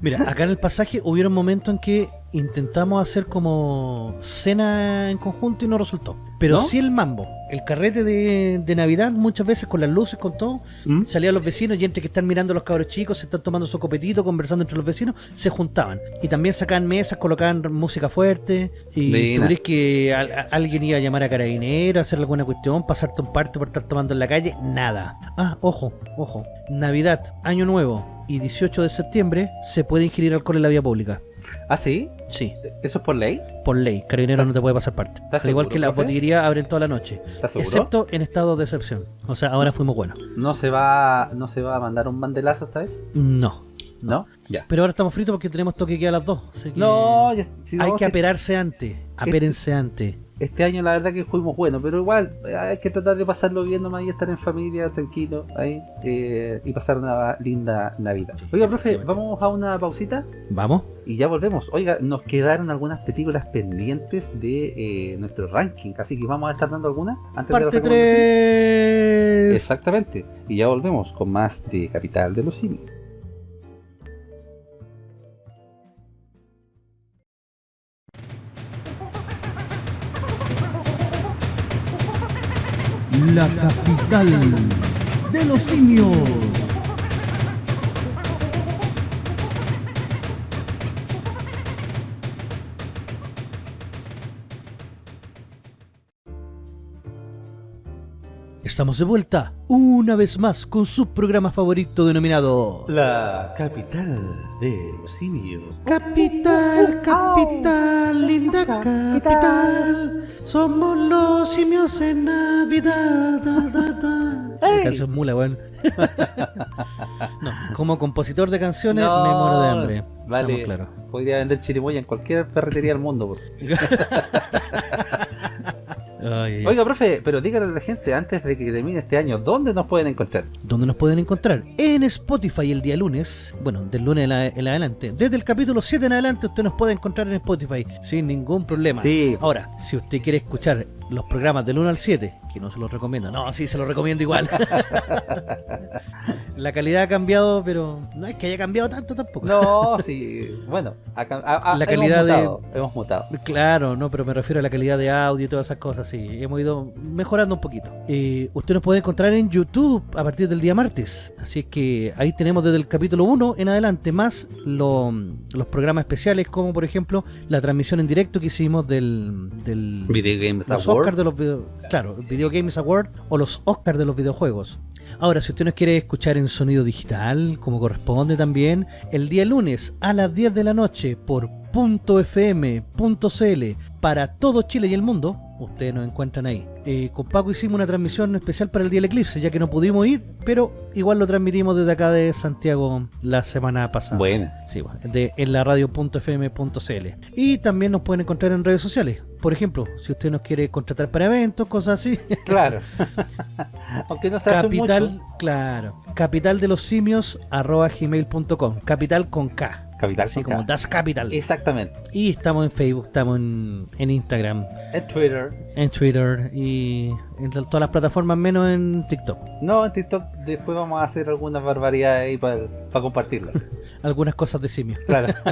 Mira, acá en el pasaje hubieron momentos en que intentamos hacer como cena en conjunto y no resultó. Pero ¿No? sí el mambo, el carrete de, de Navidad, muchas veces con las luces, con todo, ¿Mm? salían los vecinos y entre que están mirando a los cabros chicos, se están tomando su copetito, conversando entre los vecinos, se juntaban. Y también sacaban mesas, colocaban música fuerte. Y tú crees que al- a- alguien iba a llamar a carabinero, hacer alguna cuestión, pasarte un parte por estar tomando en la calle, nada. Ah, ojo, ojo. Navidad, Año Nuevo y 18 de septiembre se puede ingerir alcohol en la vía pública. ¿Ah, sí? Sí, ¿Eso es por ley? por ley. Carabinero ¿Estás- no te puede pasar parte. Al igual seguro, que las botillerías abren toda la noche. Excepto en estado de excepción. O sea, ahora fuimos buenos. ¿No se va no se va a mandar un bandelazo esta vez? No. ¿No? Ya. Pero ahora estamos fritos porque tenemos toque que a las 2. Así que No, ya- si hay no, que si- aperarse antes. Apérense antes. Este año la verdad que fuimos buenos, pero igual eh, hay que tratar de pasarlo bien nomás y estar en familia, tranquilo, ahí, eh, y pasar una linda Navidad. Oiga, profe, vamos a una pausita Vamos. y ya volvemos. Oiga, nos quedaron algunas películas pendientes de eh, nuestro ranking, así que vamos a estar dando algunas antes de la Parte recomendación. 3. Exactamente, y ya volvemos con más de Capital de los Simios. La capital de los simios. Estamos de vuelta una vez más con su programa favorito denominado La capital de los simios. Capital, capital, linda capital. Somos los simios en Navidad. Da, da, da. La canción mula, weón. no, como compositor de canciones me muero de hambre. Vale, claros. podría vender chirimoya en cualquier ferretería del mundo. ay, ay. Oiga, profe, pero dígale a la gente antes de que termine este año, ¿dónde nos pueden encontrar? ¿Dónde nos pueden encontrar? En Spotify el día lunes, bueno, del lunes en, la- en adelante. Desde el capítulo 7 en adelante usted nos puede encontrar en Spotify sin ningún problema. Sí. Ahora, si usted quiere escuchar los programas del 1 al 7, que no se los recomiendo, no, sí, se los recomiendo igual. la calidad ha cambiado, pero no es que haya cambiado tanto tampoco. No, sí, bueno, acá, a- a- La hemos calidad de- hemos mutado. Claro, no, pero me refiero a la calidad de audio y todas esas cosas, sí, hemos ido mejorando un poquito. Eh, usted nos puede encontrar en YouTube a partir del día martes, así es que ahí tenemos desde el capítulo 1 en adelante más lo- los programas especiales, como por ejemplo la transmisión en directo que hicimos del, del Video Games Award. Oscars de los video, claro, Video Games Award o los Oscars de los videojuegos. Ahora, si usted nos quiere escuchar en sonido digital, como corresponde también, el día lunes a las 10 de la noche por .fm.cl para todo Chile y el mundo, ustedes nos encuentran ahí. Eh, con Paco hicimos una transmisión especial para el día del eclipse, ya que no pudimos ir, pero igual lo transmitimos desde acá de Santiago la semana pasada. Buena. Sí, bueno, de, en la radio.fm.cl. Y también nos pueden encontrar en redes sociales. Por ejemplo, si usted nos quiere contratar para eventos, cosas así. Claro. Aunque no se hace Capital, mucho. claro. Capital de los simios arroba gmail.com. Capital con K. Capital con como. Das Capital. Exactamente. Y estamos en Facebook, estamos en, en Instagram, En Twitter. en Twitter y en todas las plataformas menos en TikTok. No, en TikTok después vamos a hacer algunas barbaridades ahí para compartirlas. Algunas cosas de simios. Claro.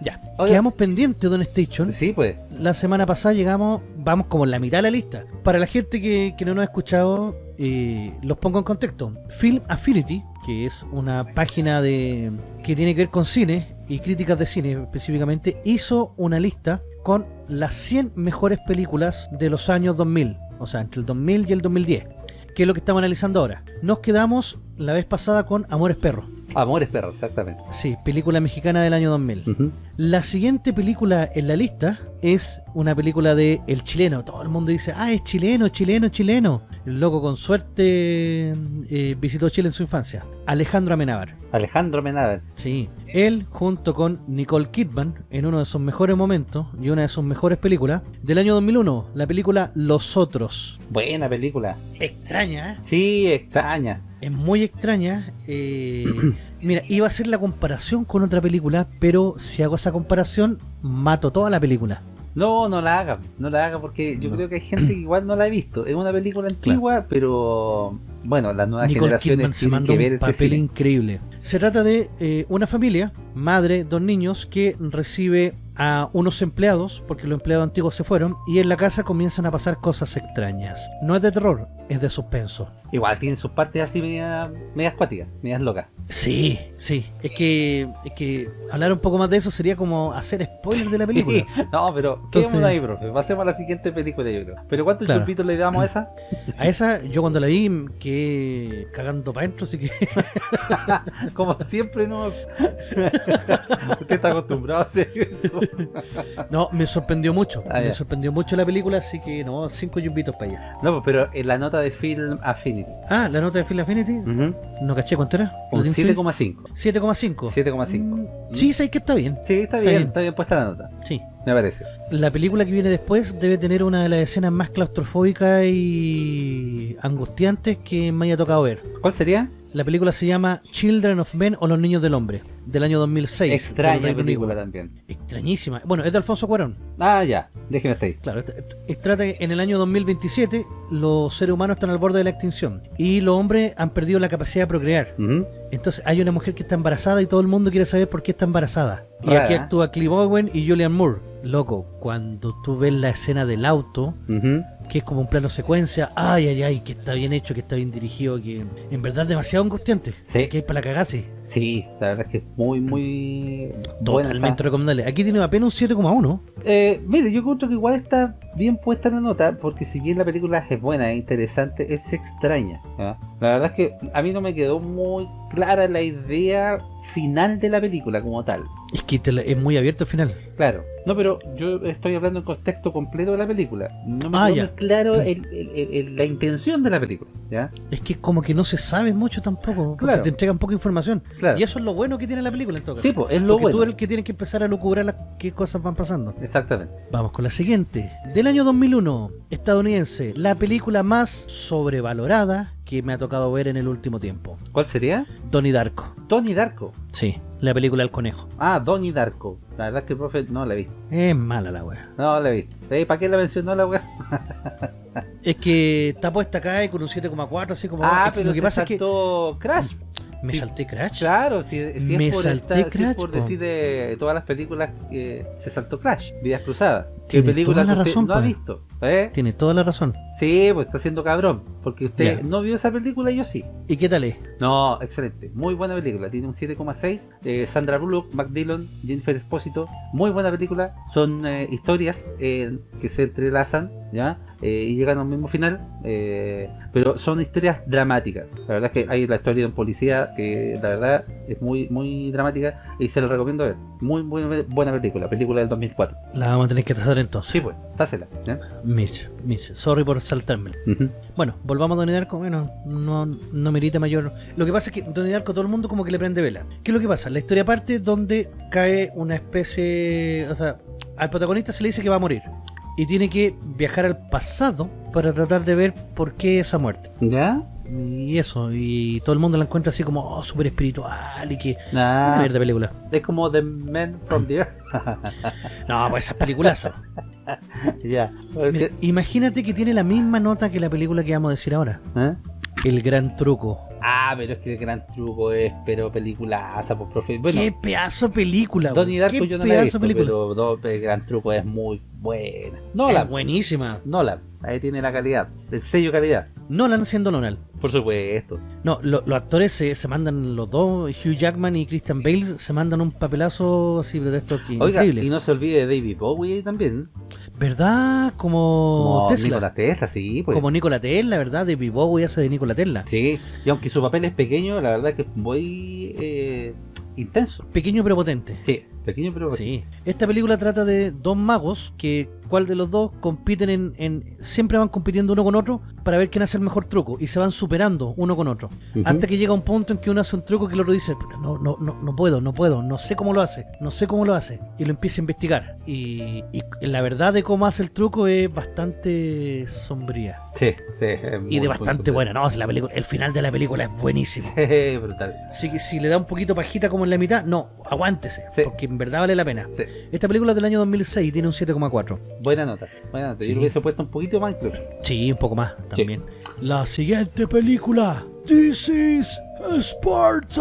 Ya. Oiga. Quedamos pendientes, Don Station. sí, pues. La semana pasada llegamos, vamos como en la mitad de la lista. Para la gente que, que no nos ha escuchado, eh, los pongo en contexto. Film Affinity, que es una página de que tiene que ver con cine y críticas de cine específicamente, hizo una lista con las 100 mejores películas de los años 2000, o sea, entre el 2000 y el 2010, que es lo que estamos analizando ahora. Nos quedamos la vez pasada con Amores Perros, Amores perros, exactamente. sí, película mexicana del año 2000. Ujú. La siguiente película en la lista es una película de El Chileno. Todo el mundo dice, ah, es chileno, chileno, chileno. El loco con suerte eh, visitó Chile en su infancia. Alejandro Amenábar. Alejandro Menaver. Sí, él junto con Nicole Kidman en uno de sus mejores momentos y una de sus mejores películas del año 2001, la película Los Otros. Buena película. Extraña, ¿eh? Sí, extraña. Es muy extraña. eh, mira, iba a hacer la comparación con otra película, pero si hago esa comparación, mato toda la película. No, no la haga, no la haga porque yo No. creo que hay gente que igual no la ha visto. Es una película antigua, pero bueno, las nuevas Nicole generaciones tienen que ver un este papel increíble. Se trata de eh, una familia, madre, dos niños, que recibe a unos empleados, porque los empleados antiguos se fueron, y en la casa comienzan a pasar cosas extrañas. No es de terror, es de suspenso. Igual tienen sus partes así medias medias cuáticas, medias locas. Sí, sí. Es que, es que hablar un poco más de eso sería como hacer spoiler de la película. No, pero quedémonos ahí, profe. Pasemos a la siguiente película, yo creo. ¿Pero cuántos Claro. le damos a esa? A esa, yo cuando la vi, quedé cagando para adentro, así que Como siempre, no. Usted está acostumbrado a hacer eso. No, me sorprendió mucho. Ah, me ya. sorprendió mucho la película, así que no, cinco yupitos para allá. No, pues, pero en la nota de Film Affinity. Ah, la nota de Phil Affinity, no caché cuánto era. Un ¿Lo tiene 7,5. 7,5. 7,5. Mm, Sí, sé que está bien. Sí, está bien, está bien puesta la nota. Sí. Me parece. La película que viene después debe tener una de las escenas más claustrofóbicas y angustiantes que me haya tocado ver. ¿Cuál sería? La película se llama Children of Men o Los Niños del Hombre, del año 2006. del Extraña película Unido. también. Extrañísima. Bueno, es de Alfonso Cuarón. Ah, ya. Déjeme estar ahí. Claro, trata que en el año 2027 los seres humanos están al borde de la extinción y los hombres han perdido la capacidad de procrear. Entonces hay una mujer que está embarazada y todo el mundo quiere saber por qué está embarazada. Y Rara. aquí actúa Clive Owen y Julian Moore. Loco, cuando tú ves la escena del auto. Que es como un plano secuencia, ay, ay, ay, que está bien hecho, que está bien dirigido, que en verdad es demasiado angustiante. Sí. Que es para cagarse. Sí, la verdad es que es muy, muy Totalmente recomendable. Aquí tiene apenas un 7,1. Eh, mire, yo encuentro que igual está bien puesta la nota, porque si bien la película es buena, es interesante, es extraña. La verdad es que a mí no me quedó muy clara la idea final de la película como tal. Es que te la- es muy abierto al final. Claro. No, pero yo estoy hablando en contexto completo de la película. No me Ah, quedó muy claro el- el- el- el- la intención de la película. ¿ya? Es que como que no se sabe mucho tampoco, porque Claro. te entregan poca información. Claro. Y eso es lo bueno que tiene la película en todo caso. Sí, pues, es lo Porque bueno. tú eres el que tiene que empezar a lucubrar las qué cosas van pasando. Exactamente. Vamos con la siguiente. Del año 2001, estadounidense, la película más sobrevalorada que me ha tocado ver en el último tiempo. ¿Cuál sería? Donnie Darko. Donnie Darko. Sí, la película El Conejo. Ah, Donnie Darko. La verdad es que el profe no la vi. Es mala la wea. No la vi. Eh, ¿Para qué la mencionó la weá? Es que está puesta acá y con un 7,4, así como... Ah, es que pero lo que se pasa es que Crash. Me Sí, salté Crash. Claro, si, si Me es por, salté esta- si es Crash, por po. decir de todas las películas que se saltó Crash, Vidas Cruzadas. ¿Qué Tiene película toda la que usted razón, no ha visto? ¿Eh? Tiene toda la razón. Sí, pues está siendo cabrón. Porque usted no vio esa película y yo sí. ¿Y qué tal es? No, excelente. Muy buena película. Tiene un 7,6. Eh, Sandra Bullock, Mac Dillon, Jennifer Espósito. Muy buena película. Son eh, historias eh, que se entrelazan, ¿ya? Eh, y llegan al mismo final. eh, pero son historias dramáticas. La verdad es que hay la historia de un policía que la verdad es muy muy dramática y se lo recomiendo ver. Muy, muy buena película. Película del 2004. La vamos a tener que trazar entonces. Sí, pues. Tásela. ¿ya? Mitch, Mitch, sorry por saltármela. Ujú. Bueno, volvamos a Donnie Darko. Bueno, no, no merita mayor. Lo que pasa es que Donnie Darko todo el mundo como que le prende vela. ¿Qué es lo que pasa? La historia parte donde cae una especie. O sea, al protagonista se le dice que va a morir. Y tiene que viajar al pasado para tratar de ver por qué esa muerte. ¿Ya? Y eso, y todo el mundo la encuentra así como oh, súper espiritual y que. Ah, mierda película. es como The Men from the Earth. No, pues esas películas. ya. Imagínate que tiene la misma nota que la película que vamos a decir ahora. ¿Eh? El gran truco. Ah, pero es que el gran truco es, pero peliculaza, pues, profe. Bueno, qué pedazo de película. Donnie. Darko yo no la he visto, película. pero el gran truco es muy buena. Es Nolan, buenísima. Nolan, ahí tiene la calidad, el sello calidad. Nolan siendo Nolan. Por supuesto. No, lo- los actores se, se mandan los dos, Hugh Jackman y Christian Bale, se mandan un papelazo así de esto Oiga, increíble. y no se olvide de David Bowie también. ¿Verdad? Como, Como Tesla. Nikola Tesla, sí, pues. Como Nikola Tesla, ¿verdad? De Bowie hace de Nikola Tesla. Sí, y aunque su papel es pequeño, la verdad que es muy eh, intenso. Pequeño pero potente. Sí, pequeño pero Sí. Esta película trata de dos magos que cuál de los dos compiten en, en- siempre van compitiendo uno con otro para ver quién hace el mejor truco y se van superando uno con otro. Ujú. Hasta que llega un punto en que uno hace un truco que el otro dice, "Puta, no, no, no, no puedo, no puedo, no sé cómo lo hace, no sé cómo lo hace. Y lo empieza a investigar. Y, y la verdad de cómo hace el truco es bastante sombría. Sí, sí. Y de bastante buena, ¿no? La película, el final de la película es buenísimo. Sí, brutal. Que si le da un poquito pajita como en la mitad, no, aguántese, Sí. porque en verdad vale la pena. Sí. Esta película es del año 2006 tiene un 7,4. Buena nota. Buena nota. Sí. Yo lo hubiese puesto un poquito más incluso. Sí, un poco más también. La siguiente película. This is Sparta.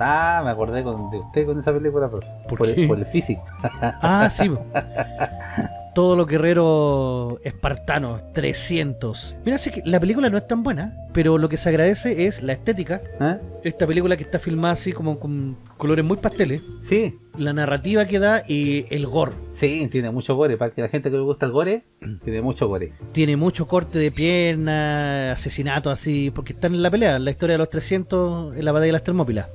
Ah, me acordé con, de usted con esa película, profe. ¿Por el, por el físico. Ah, sí. Todos los guerreros espartanos, 300. Mira, sí que la película no es tan buena, pero lo que se agradece es la estética. ¿Ah? Esta película que está filmada así como con colores muy pasteles. Sí, La narrativa que da y el gore. sí, tiene mucho gore. Para que la gente que le gusta el gore, tiene mucho gore. Tiene mucho corte de pierna, asesinato así, porque están en la pelea, en la historia de los 300 en la batalla de las Termópilas.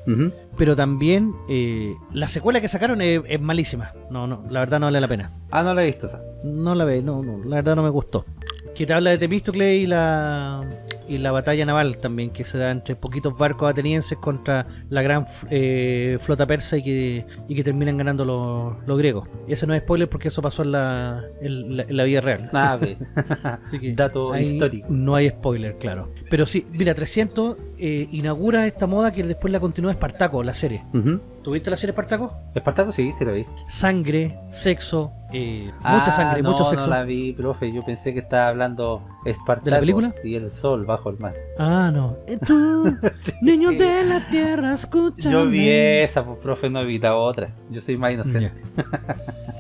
Pero también eh, la secuela que sacaron es, es malísima. No, no, la verdad no vale la pena. Ah, no la he visto esa. No la ve, no, no, la verdad no me gustó. Que te habla de Temístocle y la y la batalla naval también que se da entre poquitos barcos atenienses contra la gran eh, flota persa y que, y que terminan ganando los, los griegos. Ese no es spoiler porque eso pasó en la, en la, en la vida real. Ah. Así que Dato histórico. No hay spoiler, claro. Pero sí, mira, 300 eh, inaugura esta moda que después la continúa Espartaco, la serie. Ujú. ¿Tuviste la serie Espartaco? Espartaco sí, sí la vi. Sangre, sexo, eh, Ah, mucha sangre, no, mucho sexo. No la vi, profe. Yo pensé que estaba hablando Espartaco ¿De la película? y el sol bajo el mar. Ah, no. Eh, Tú, niño de la tierra, escucha. Yo vi esa, pues, profe, no he visto otra. Yo soy más inocente.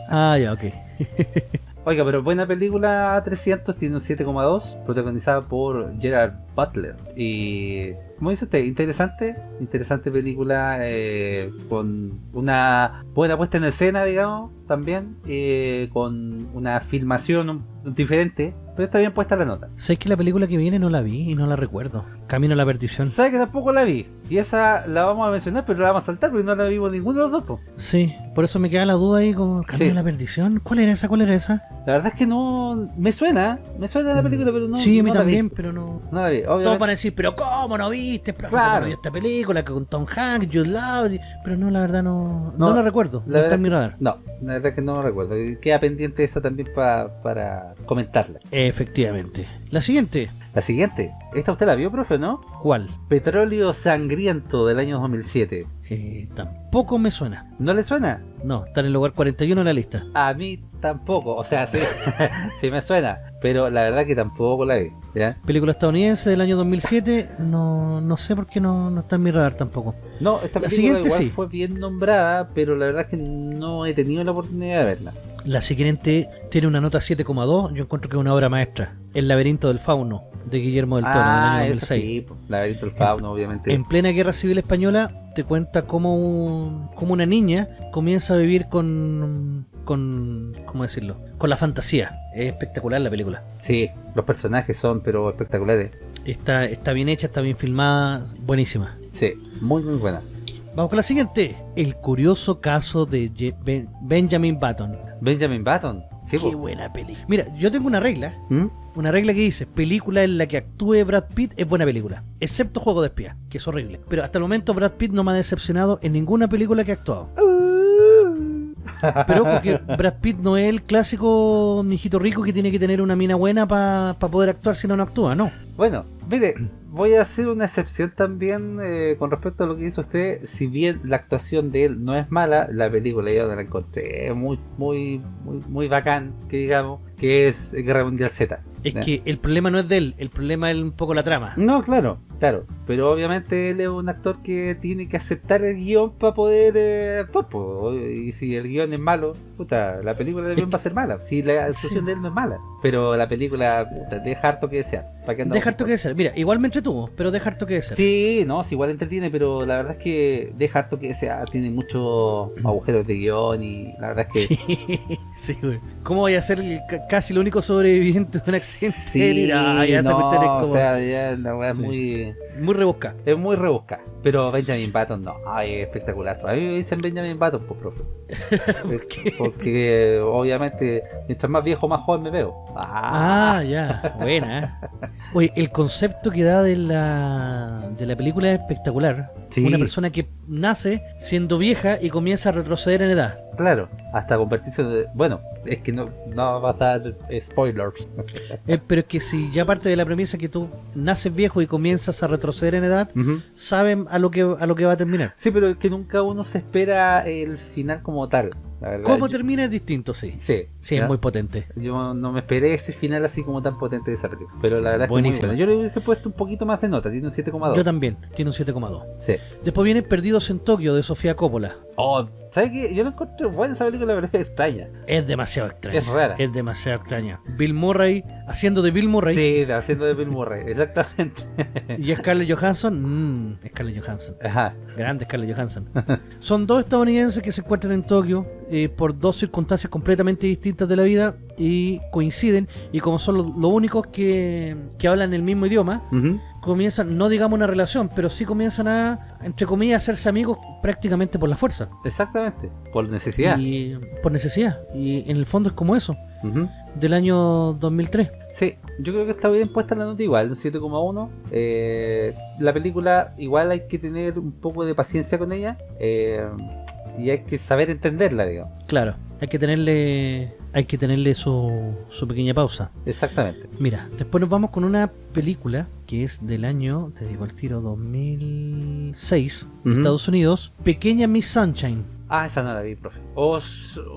Ah, ya, ok. Oiga, pero buena película 300, tiene un 7,2, protagonizada por Gerard Butler. Y, como dice usted, interesante, interesante película, eh, con una buena puesta en escena, digamos, también, eh, con una filmación diferente, pero está bien puesta la nota. Sé que la película que viene no la vi y no la recuerdo. Camino a la perdición. ¿Sabe que tampoco la vi? Y esa la vamos a mencionar, pero la vamos a saltar porque no la vimos ninguno de los dos. po. Sí, por eso me queda la duda ahí con Camino Sí. a la perdición. ¿Cuál era esa? ¿Cuál era esa? La verdad es que no... Me suena, me suena la película, pero no, sí, a mí no vi. también, pero no. No la vi, Todos van a decir, pero ¿cómo no viste? Pero Claro. ¿cómo no viste esta película con Tom Hanks, Jude Law? Pero no, la verdad no, no, No, la recuerdo. la no está en mi radar. No, la que no recuerdo. Queda pendiente esa también pa- para comentarla. Efectivamente. La siguiente. La siguiente. ¿Esta usted la vio, profe, no? ¿Cuál? Petróleo Sangriento del año 2007. Eh, tampoco me suena. ¿No le suena? No, está en el lugar 41 en la lista. A mí tampoco. O sea, sí, sí me suena. Pero la verdad que tampoco la vi. ¿ya? Película estadounidense del año 2007. No, no sé por qué no, no está en mi radar tampoco. No, esta La película siguiente igual sí. fue bien nombrada, pero la verdad es que no he tenido la oportunidad de verla. La siguiente tiene una nota 7,2. Yo encuentro que es una obra maestra. El laberinto del fauno de Guillermo del Toro ah, del año esa 2006. sí. Laberinto del Fauno, obviamente. En plena guerra civil española te cuenta cómo, un- cómo una niña comienza a vivir con, con, ¿cómo decirlo? Con la fantasía. Es espectacular la película. Sí, los personajes son pero espectaculares. Está, está bien hecha, está bien filmada, buenísima. Sí, muy muy buena. Vamos con la siguiente. El curioso caso de Je- Ben- Benjamin Button. Benjamin Button. Sí, Qué po. buena peli. Mira, yo tengo una regla. ¿Mm? Una regla que dice, película en la que actúe Brad Pitt es buena película. Excepto Juego de Espía, que es horrible. Pero hasta el momento Brad Pitt no me ha decepcionado en ninguna película que ha actuado. Pero porque Brad Pitt no es el clásico mijito rico que tiene que tener una mina buena para poder actuar si no, no actúa, no. Bueno, mire, voy a hacer una excepción también eh, con respecto a lo que hizo usted. Si bien la actuación de él no es mala, la película yo la encontré muy, muy, muy, muy bacán, que digamos, que es Guerra Mundial Z. Es que el problema no es de él, el problema es un poco la trama. No, claro, claro. Pero obviamente él es un actor que tiene que aceptar el guion para poder eh, actuar. po. Y si el guion es malo, puta, la película también va a ser mala. Si la actuación Sí. de él no es mala. Pero la película, puta, deja harto que desear. ¿Para qué Deja harto que desear. Mira, igual me entretuvo, pero deja harto que desear. Sí, no, sí, igual entretiene, pero la verdad es que deja harto que desear. Tiene muchos agujeros de guion y la verdad es que... Sí, sí, güey. ¿Cómo voy a ser casi el único sobreviviente de un accidente? Sí, Ah, ya no, es o como sea, ya la weá es Sí. muy... muy rebuscada. Es muy rebuscada. Pero Benjamin Button no, ay, es espectacular. A mí me dicen Benjamin Button, pues, profe. ¿Por qué? Porque obviamente, mientras más viejo, más joven me veo. Ah, ya, buena. ¿eh? Oye, el concepto que da de la, de la película es espectacular. Sí. Una persona que nace siendo vieja y comienza a retroceder en edad. Claro, hasta convertirse de... Bueno, es que no, no vas a dar spoilers. Eh, pero es que si ya parte de la premisa que tú naces viejo y comienzas a retroceder en edad, saben a lo que a lo que va a terminar. Sí, pero es que nunca uno se espera el final como tal. La verdad. Cómo Yo- termina es distinto, sí. Sí, Sí, es muy potente. Yo no me esperé ese final así como tan potente de esa película. Pero la verdad es que muy buena. Yo le hubiese puesto un poquito más de nota, tiene un 7,2. Yo también, tiene un 7,2. Sí. Después viene Perdidos en Tokio de Sofía Coppola. Oh, ¿sabes qué? Yo la encontré buena esa película, pero es extraña. Es demasiado extraña. Es rara. Es demasiado extraña. Bill Murray, haciendo de Bill Murray. Sí, haciendo de Bill Murray, exactamente. Y Scarlett Johansson, mmm, Scarlett Johansson. Ajá. Grande Scarlett Johansson. Son dos estadounidenses que se encuentran en Tokio eh, por dos circunstancias completamente distintas de la vida y coinciden. Y como son los, únicos que, que hablan el mismo idioma, Ujú. Comienzan, no digamos una relación, pero sí comienzan a, entre comillas, a hacerse amigos prácticamente por la fuerza. Exactamente. Por necesidad. Y por necesidad. Y en el fondo es como eso, Ujú. del año 2003. Sí, yo creo que está bien puesta la nota igual, un 7,1. Eh, la película igual hay que tener un poco de paciencia con ella eh, y hay que saber entenderla, digamos. Claro, hay que tenerle, hay que tenerle su, su pequeña pausa. Exactamente. Mira, después nos vamos con una película que es del año, te digo el tiro, 2006, Ujú. Estados Unidos, Pequeña Miss Sunshine. Ah, esa no la vi, profe. O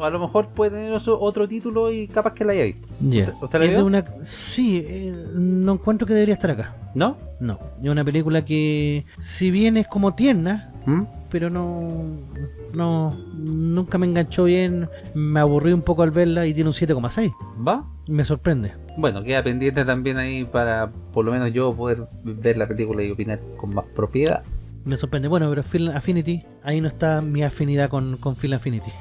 a lo mejor puede tener otro- título y capaz que la haya visto. Ya. ¿Usted la Es de vio? una, sí, eh, no encuentro que debería estar acá. ¿No? No, es una película que, si bien es como tierna, ¿Mm? pero no, no, nunca me enganchó bien, me aburrí un poco al verla y tiene un 7,6. ¿Va? Me sorprende. Bueno, queda pendiente también ahí para por lo menos yo poder ver la película y opinar con más propiedad. Me sorprende. Bueno, pero Film Affinity, ahí no está mi afinidad con, con Film Affinity.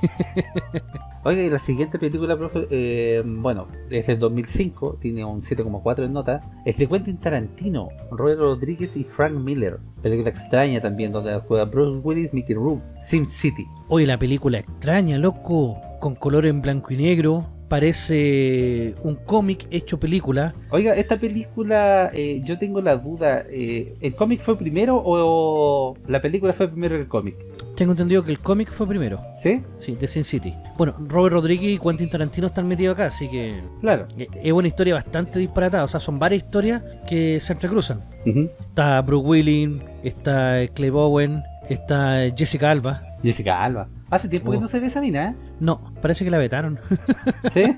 Oiga, y la siguiente película, profe, eh, bueno, es del 2005, tiene un 7,4 en nota. Es de Quentin Tarantino, Robert Rodríguez y Frank Miller. Película extraña también, donde actúa Bruce Willis, Mickey Rourke, Sim City. Oye, la película extraña, loco, con color en blanco y negro. Parece un cómic hecho película. Oiga, esta película, eh, yo tengo la duda, eh, ¿el cómic fue primero o la película fue primero que el cómic? Tengo entendido que el cómic fue primero. ¿Sí? Sí, de Sin City. Bueno, Robert Rodríguez y Quentin Tarantino están metidos acá, así que Claro. eh, es una historia bastante disparatada. O sea, son varias historias que se entrecruzan. Está Brooke Willing, está Clay Bowen, está Jessica Alba. Jessica Alba. Hace tiempo que Oh. no se ve esa mina, ¿eh? No, parece que la vetaron. ¿Sí?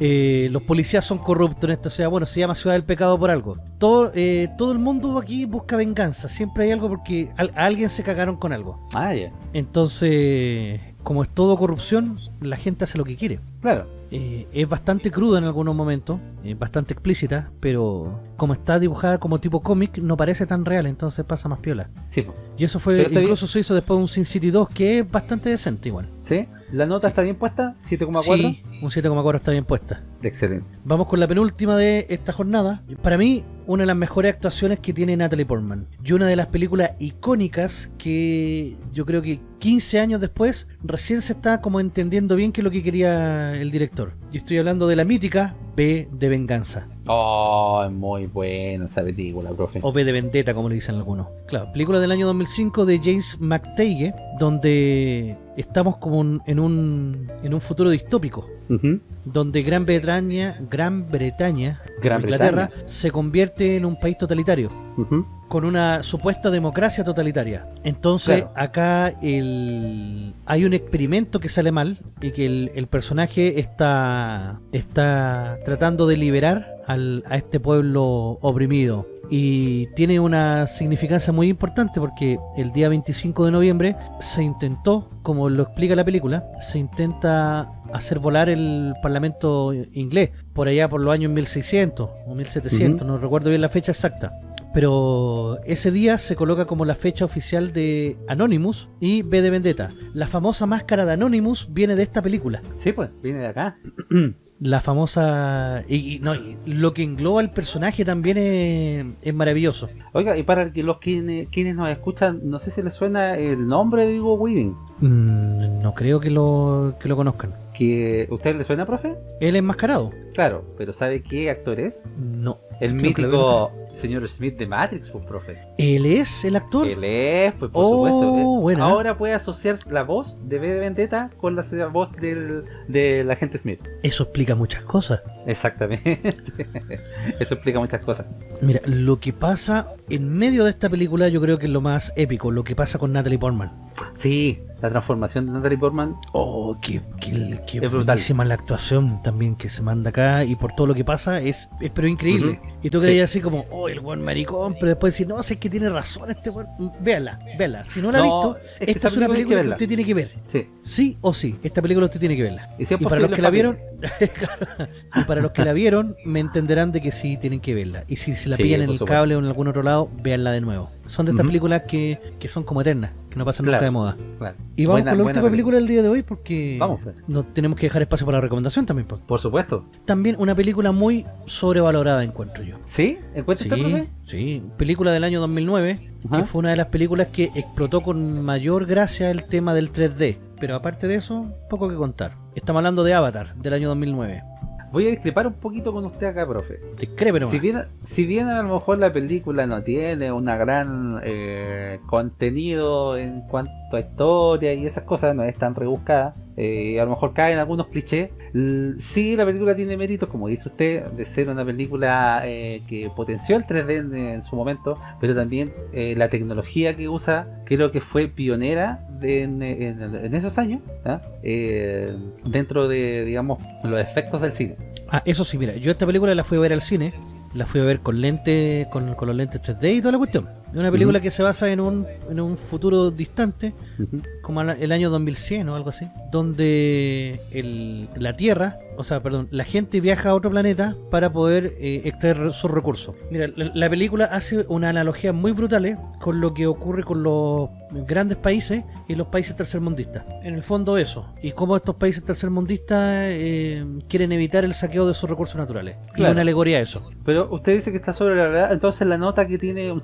Eh, los policías son corruptos en esto, o sea, bueno, se llama Ciudad del Pecado por algo. Todo, eh, todo el mundo aquí busca venganza, siempre hay algo porque a alguien se cagaron con algo. ah, ya. Entonces, como es todo corrupción, la gente hace lo que quiere. Claro. Eh, es bastante cruda en algunos momentos, bastante explícita, pero como está dibujada como tipo cómic, no parece tan real, entonces pasa más piola. Sí. Y eso fue, incluso se hizo después de un Sin City 2, que es bastante decente igual. ¿Sí? ¿La nota está bien puesta? ¿7,4? Sí, un 7,4 está bien puesta. Excelente. Vamos con la penúltima de esta jornada. Para mí, una de las mejores actuaciones que tiene Natalie Portman. Y una de las películas icónicas que yo creo que 15 años después recién se está como entendiendo bien qué es lo que quería el director. Y estoy hablando de la mítica B de Venganza. Oh, es muy buena esa película, profe. O B de Vendetta, como le dicen algunos. Claro, película del año 2005 de James McTague, donde estamos como un- en, un, en un futuro distópico. Donde Gran Bretaña, Gran Bretaña, Gran Inglaterra, Bretaña. se convierte en un país totalitario, con una supuesta democracia totalitaria. Entonces, Claro. acá el... hay un experimento que sale mal y que el, el personaje está, está tratando de liberar al- a este pueblo oprimido. Y tiene una significancia muy importante porque el día 25 de noviembre se intentó, como lo explica la película, se intenta hacer volar el parlamento inglés por allá por los años 1600 o 1700, no recuerdo bien la fecha exacta. Pero ese día se coloca como la fecha oficial de Anonymous y B de Vendetta. La famosa máscara de Anonymous viene de esta película. Sí, pues, viene de acá. La famosa... Y, y no, y lo que engloba el personaje también es, es maravilloso. Oiga, y para los quienes, quienes nos escuchan, no sé si les suena el nombre de Hugo Weaving. Mm, no creo que lo, que lo conozcan. Que, ¿Usted le suena, profe? ¿Él es enmascarado? Claro, pero ¿sabe qué actor es? No. El mítico señor Smith de Matrix, pues, profe. ¿Él es el actor? Él es, pues, por Oh, supuesto. Eh, buena. Ahora puede asociar la voz de B de Vendetta con la voz del, del agente Smith. Eso explica muchas cosas. Exactamente. Eso explica muchas cosas. Mira, lo que pasa en medio de esta película yo creo que es lo más épico, lo que pasa con Natalie Portman. Sí, la transformación de Natalie Portman. Oh, qué, qué, qué Es brutal. la actuación también que se manda acá y por todo lo que pasa es, es pero increíble. Y tú Sí. creías así como, oh, el buen maricón, pero después decir, no, sé que tiene razón este buen. Véala, véala. Si no la ha No, visto, es esta es una película que usted tiene que ver. Sí. Sí o sí, esta película usted tiene que verla. Y si es Y para los que la vieron, y para los que la vieron, me entenderán de que sí tienen que verla. Y si se la Sí, pillan en el cable o en algún otro lado, véanla de nuevo. Son de estas películas que, que son como eternas, que no pasan Claro. nunca de moda. Claro. Y vamos Buena- con la última película del día de hoy porque Vamos, pues. no tenemos que dejar espacio para la recomendación también. pues. Por supuesto. También una película muy sobrevalorada encuentro yo. ¿Sí? ¿Encuentra usted, Sí, sí, película del año 2009 Ajá. que fue una de las películas que explotó con mayor gracia el tema del 3D. Pero aparte de eso, poco que contar. Estamos hablando de Avatar del año 2009. Voy a discrepar un poquito con usted acá, profe. Discrepe nomás. Si bien, si bien a lo mejor la película no tiene una gran eh, contenido en cuanto a historia y esas cosas, no es tan rebuscada, eh, a lo mejor caen algunos clichés, l- sí la película tiene méritos, como dice usted, de ser una película eh, que potenció el 3D en, su momento, pero también eh, la tecnología que usa creo que fue pionera de- en esos años, ¿ah? Eh, dentro de, digamos, los efectos del cine. Ah, eso sí, mira, yo esta película la fui a ver al cine, la fui a ver con lentes, con, con los lentes 3D y toda la cuestión. Es una película que se basa en un, en un futuro distante, como el año 2100 o algo así, donde el- la Tierra, o sea, perdón, la gente viaja a otro planeta para poder eh, extraer sus recursos. Mira, la, la película hace una analogía muy brutal eh, con lo que ocurre con los grandes países y los países tercermundistas. En el fondo eso, y cómo estos países tercermundistas eh, quieren evitar el saqueo de sus recursos naturales. Y Claro. una alegoría a eso. Pero usted dice que está sobre la verdad, entonces la nota que tiene un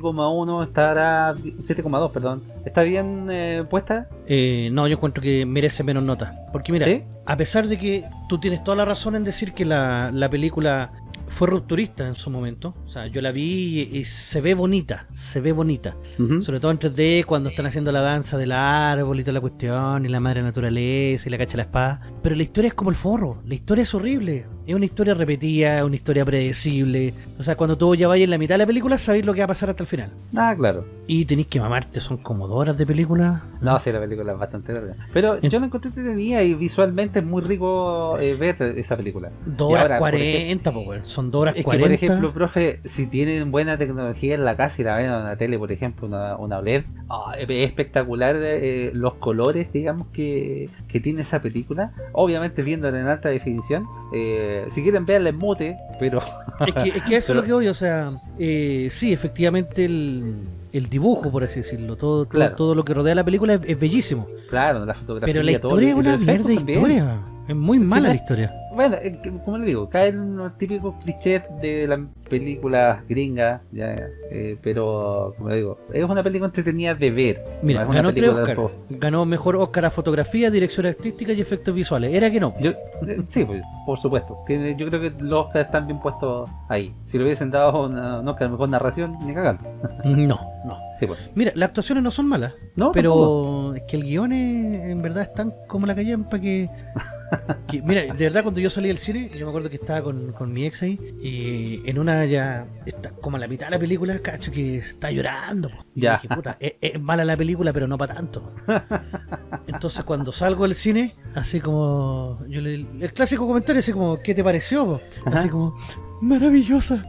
7,1 estará 7,2, perdón. ¿Está bien eh, puesta? Eh, no, yo encuentro que merece menos nota. Porque mira, ¿Sí? a pesar de que tú tienes toda la razón en decir que la, la película fue rupturista en su momento, o sea, yo la vi y, y se ve bonita, se ve bonita. Ujú. Sobre todo en 3D, cuando están haciendo la danza del árbol y toda la cuestión, y la madre naturaleza y la cacha de la espada. Pero la historia es como el forro, la historia es horrible. Es una historia repetida, una historia predecible. O sea, cuando tú ya vayas en la mitad de la película, sabéis lo que va a pasar hasta el final. Ah, claro. Y tenéis que mamarte, son como dos horas de película. No, sí, la película es bastante larga. Pero yo la encontré entretenida y visualmente es muy rico eh, ver esa película. Dos horas ahora, por 40, po, weón. Son dos horas Es que, 40. por ejemplo, profe, si tienen buena tecnología en la casa y la ven en una tele, por ejemplo, una, una OLED, ah, es espectacular eh, los colores, digamos, que, que tiene esa película. Obviamente, viéndola en alta definición. Eh, si quieren verla en mute, pero Es que, es que eso es lo que voy, o sea, eh, sí, efectivamente el, el dibujo, por así decirlo, todo, todo, Claro. todo lo que rodea la película es, es bellísimo. claro, la fotografía. Pero la todo, historia es una los mierda de efectos también. historia. Es muy mala la historia. Bueno, eh, como le digo, caen en los típicos clichés de las películas gringas, ya, eh, pero como le digo, es una película entretenida de ver. Mira, no ganó tres Oscar. Ganó mejor Oscar a fotografía, dirección artística y efectos visuales. Era que no. Yo, eh, sí, pues, por supuesto. Yo creo que los Oscars están bien puestos ahí. Si le hubiesen dado una, un Oscar mejor narración, ni cagando. No, no. Sí, pues. Mira, las actuaciones no son malas, No, tampoco. pero es que el guion es, en verdad es tan como la callampa que, que- Mira, de verdad cuando yo salí del cine, yo me acuerdo que estaba con, con mi ex ahí, y en una ya, está como a la mitad de la película, cacho, que está llorando. po. Y Ya. dije, puta, es, es mala la película, pero no para tanto. Entonces cuando salgo del cine, así como, yo le, el clásico comentario, así como, ¿qué te pareció? po? Así como, maravillosa.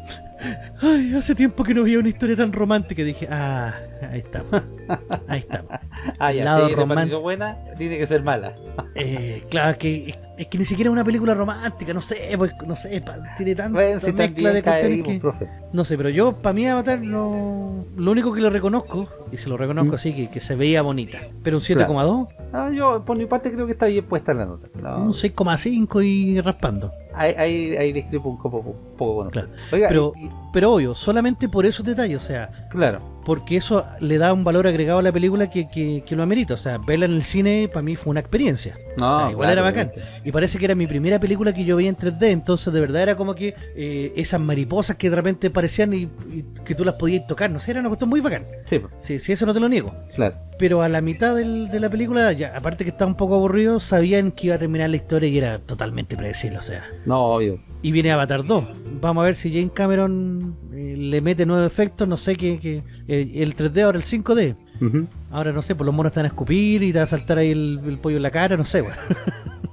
Ay, hace tiempo que no veía una historia tan romántica. Dije, ah, ahí estamos. Ahí estamos. Ah, ya, lado si te buena, tiene que ser mala. Eh, claro, que es que ni siquiera es una película romántica, no sé, pues, no sé, tiene tanta Bueno, si mezcla de cuestiones que... pues, profe. No sé, pero yo, para mí Avatar, no... lo único que lo reconozco, y se lo reconozco Mm. así, que, que se veía bonita. Pero un 7,2, Ah, yo, por mi parte, creo que está bien puesta la nota. No, un 6,5 y raspando. ahí, ahí, ahí discrepo un poco, un poco con. Claro. Oiga, Pero, y- y- pero obvio, solamente por esos detalles, o sea, claro. porque eso le da un valor agregado a la película que, que, que lo amerita. O sea, verla en el cine para mí fue una experiencia. No, Ah, igual claro, era bacán. obviamente. Y parece que era mi primera película que yo veía en 3D, entonces de verdad era como que eh, esas mariposas que de repente parecían y, y que tú las podías tocar, no sé, era una cuestión muy bacán. Sí, Sí, sí, eso no te lo niego. claro. Pero a la mitad del- de la película, ya, aparte que estaba un poco aburrido, sabían que iba a terminar la historia y era totalmente predecible, o sea. No, obvio. Y viene Avatar 2. Vamos a ver si Jane Cameron eh, le mete nuevos efectos, no sé qué, eh, el 3D ahora el 5D. Ujú. Ahora no sé, pues los monos van a escupir y te va a saltar ahí el, el pollo en la cara, no sé, weón.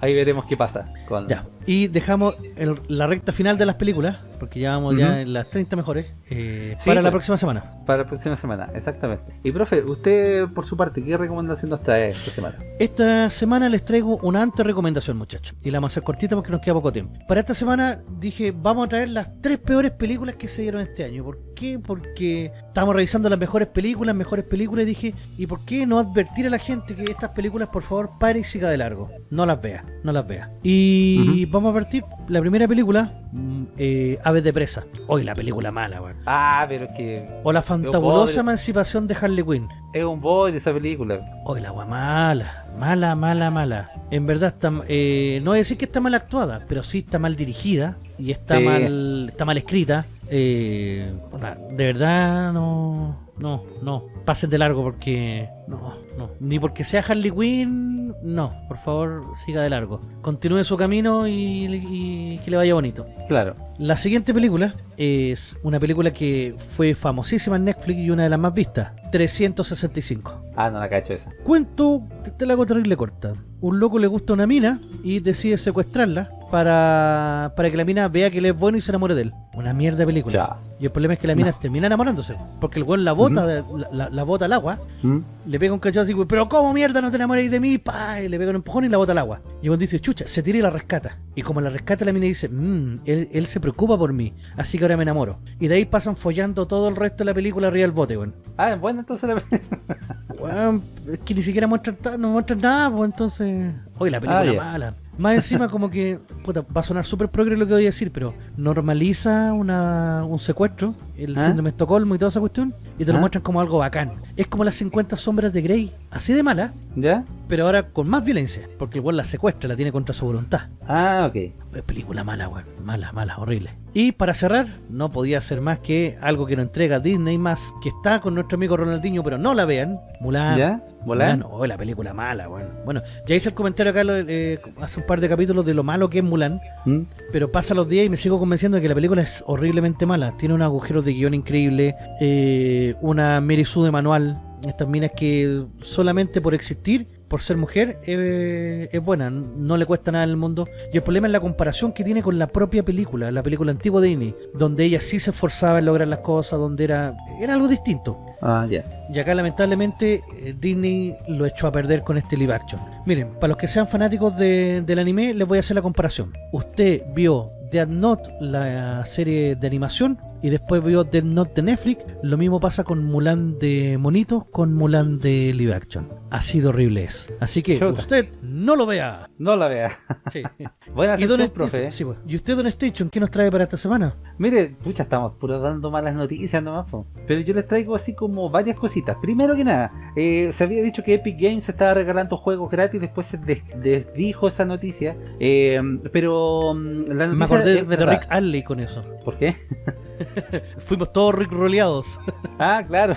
Ahí veremos qué pasa. Con... Ya. Y dejamos el- la recta final de las películas, porque ya vamos ya en las 30 mejores, eh, Sí, para la pues. próxima semana. Para la próxima semana, exactamente. Y profe, usted por su parte, ¿qué recomendación nos trae esta semana? Esta semana les traigo una antes recomendación, muchachos. Y la vamos a hacer cortita porque nos queda poco tiempo. Para esta semana dije, vamos a traer las tres peores películas que se dieron este año. ¿Por qué? Porque estábamos revisando las mejores películas, mejores películas, y dije, ¿y por qué no advertir a la gente que estas películas, por favor, pare y siga de largo? No las vea, no las vea. Y vamos a advertir, la primera película, mm, eh, Aves de Presa. Hoy la película mala, weón. Ah, pero es que O la fantabulosa emancipación de Harley Quinn. es un boy esa película. Hoy la agua mala, mala, mala, mala. En verdad está, eh, no voy a decir que está mal actuada, pero sí está mal dirigida y está Sí. mal, está mal escrita. Eh, de verdad no, no, no. Pasen de largo porque no, no. Ni porque sea Harley Quinn, no. Por favor, siga de largo. Continúe su camino y, y que le vaya bonito. Claro. La siguiente película es una película que fue famosísima en Netflix y una de las más vistas. 365. Ah, no la cacho esa. Cuento, te, te la hago terrible corta. Un loco le gusta una mina y decide secuestrarla para, para que la mina vea que él es bueno y se enamore de él. Una mierda de película. Ya. Y el problema es que la mina se termina enamorándose. Porque el weón la bota, la, la- la bota al agua, le pega un cachazo así, pero ¿cómo mierda no te enamoréis de mí? Pa, y le pega un empujón y la bota al agua. Y el dice, chucha, se tira y la rescata. Y como la rescata, la mina dice, mmm, él, él se preocupa por mí, así que ahora me enamoro. Y de ahí pasan follando todo el resto de la película arriba del bote, weón. Ah, es buena entonces la Weón, es que ni siquiera muestran, no muestran nada, pues entonces. Oye, la película Ah, mala. Más encima, como que. Puta, va a sonar súper progre lo que voy a decir, pero normaliza una, un secuestro, el ¿Ah? síndrome de Estocolmo y toda esa cuestión, y te lo ¿Ah? muestran como algo bacán. Es como las 50 sombras de Grey, así de mala, ¿Ya? pero ahora con más violencia, porque weón la secuestra, la tiene contra su voluntad. Ah, ok. Es película mala, weón. Mala, mala, horrible. Y para cerrar, no podía ser más que algo que nos entrega Disney más, que está con nuestro amigo Ronaldinho, pero no la vean. Mulan. ¿Ya? ¿Mulan? Mulan, oh, la película mala, weón. Bueno, ya hice el comentario acá eh, hace un par de capítulos de lo malo que es Mulan, ¿Mm? pero pasa los días y me sigo convenciendo de que la película es horriblemente mala. Tiene unos agujeros de guion increíble, eh, una Mary Sue de manual, estas minas que solamente por existir, por ser mujer, eh, es buena, no le cuesta nada en el mundo. Y el problema es la comparación que tiene con la propia película, la película antigua de Disney, donde ella sí se esforzaba en lograr las cosas, donde era, era algo distinto. Ah, ya. Y acá lamentablemente eh, Disney lo echó a perder con este live action. Miren, para los que sean fanáticos de- del anime, les voy a hacer la comparación. Usted vio Death Note, la serie de animación, y después vio Death Note de Netflix. Lo mismo pasa con Mulan de Monito, con Mulan de live action. Así de horrible es. Así que Chuta. usted no lo vea. No la vea. Sí. Buena y, Don sección, Station- profe. sí, pues. ¿Y usted, Don Station, qué nos trae para esta semana? Mire, pucha, estamos puro dando malas noticias nomás, po. pero yo les traigo así como varias cositas. Primero que nada, eh, se había dicho que Epic Games estaba regalando juegos gratis, después se des- desdijo esa noticia, eh, pero mm, la Me noticia acordé es de verdad. Rick Astley con eso. ¿Por qué? Fuimos todos Rick roleados. Ah, claro.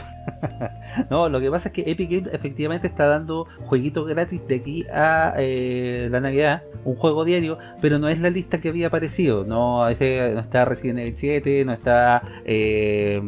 no, lo que pasa es que Epic Games efectivamente está dando jueguitos gratis de aquí a eh, la Navidad, un juego diario, pero no es la lista que había aparecido. No, ese- no está Resident Evil 7, no está. Eh,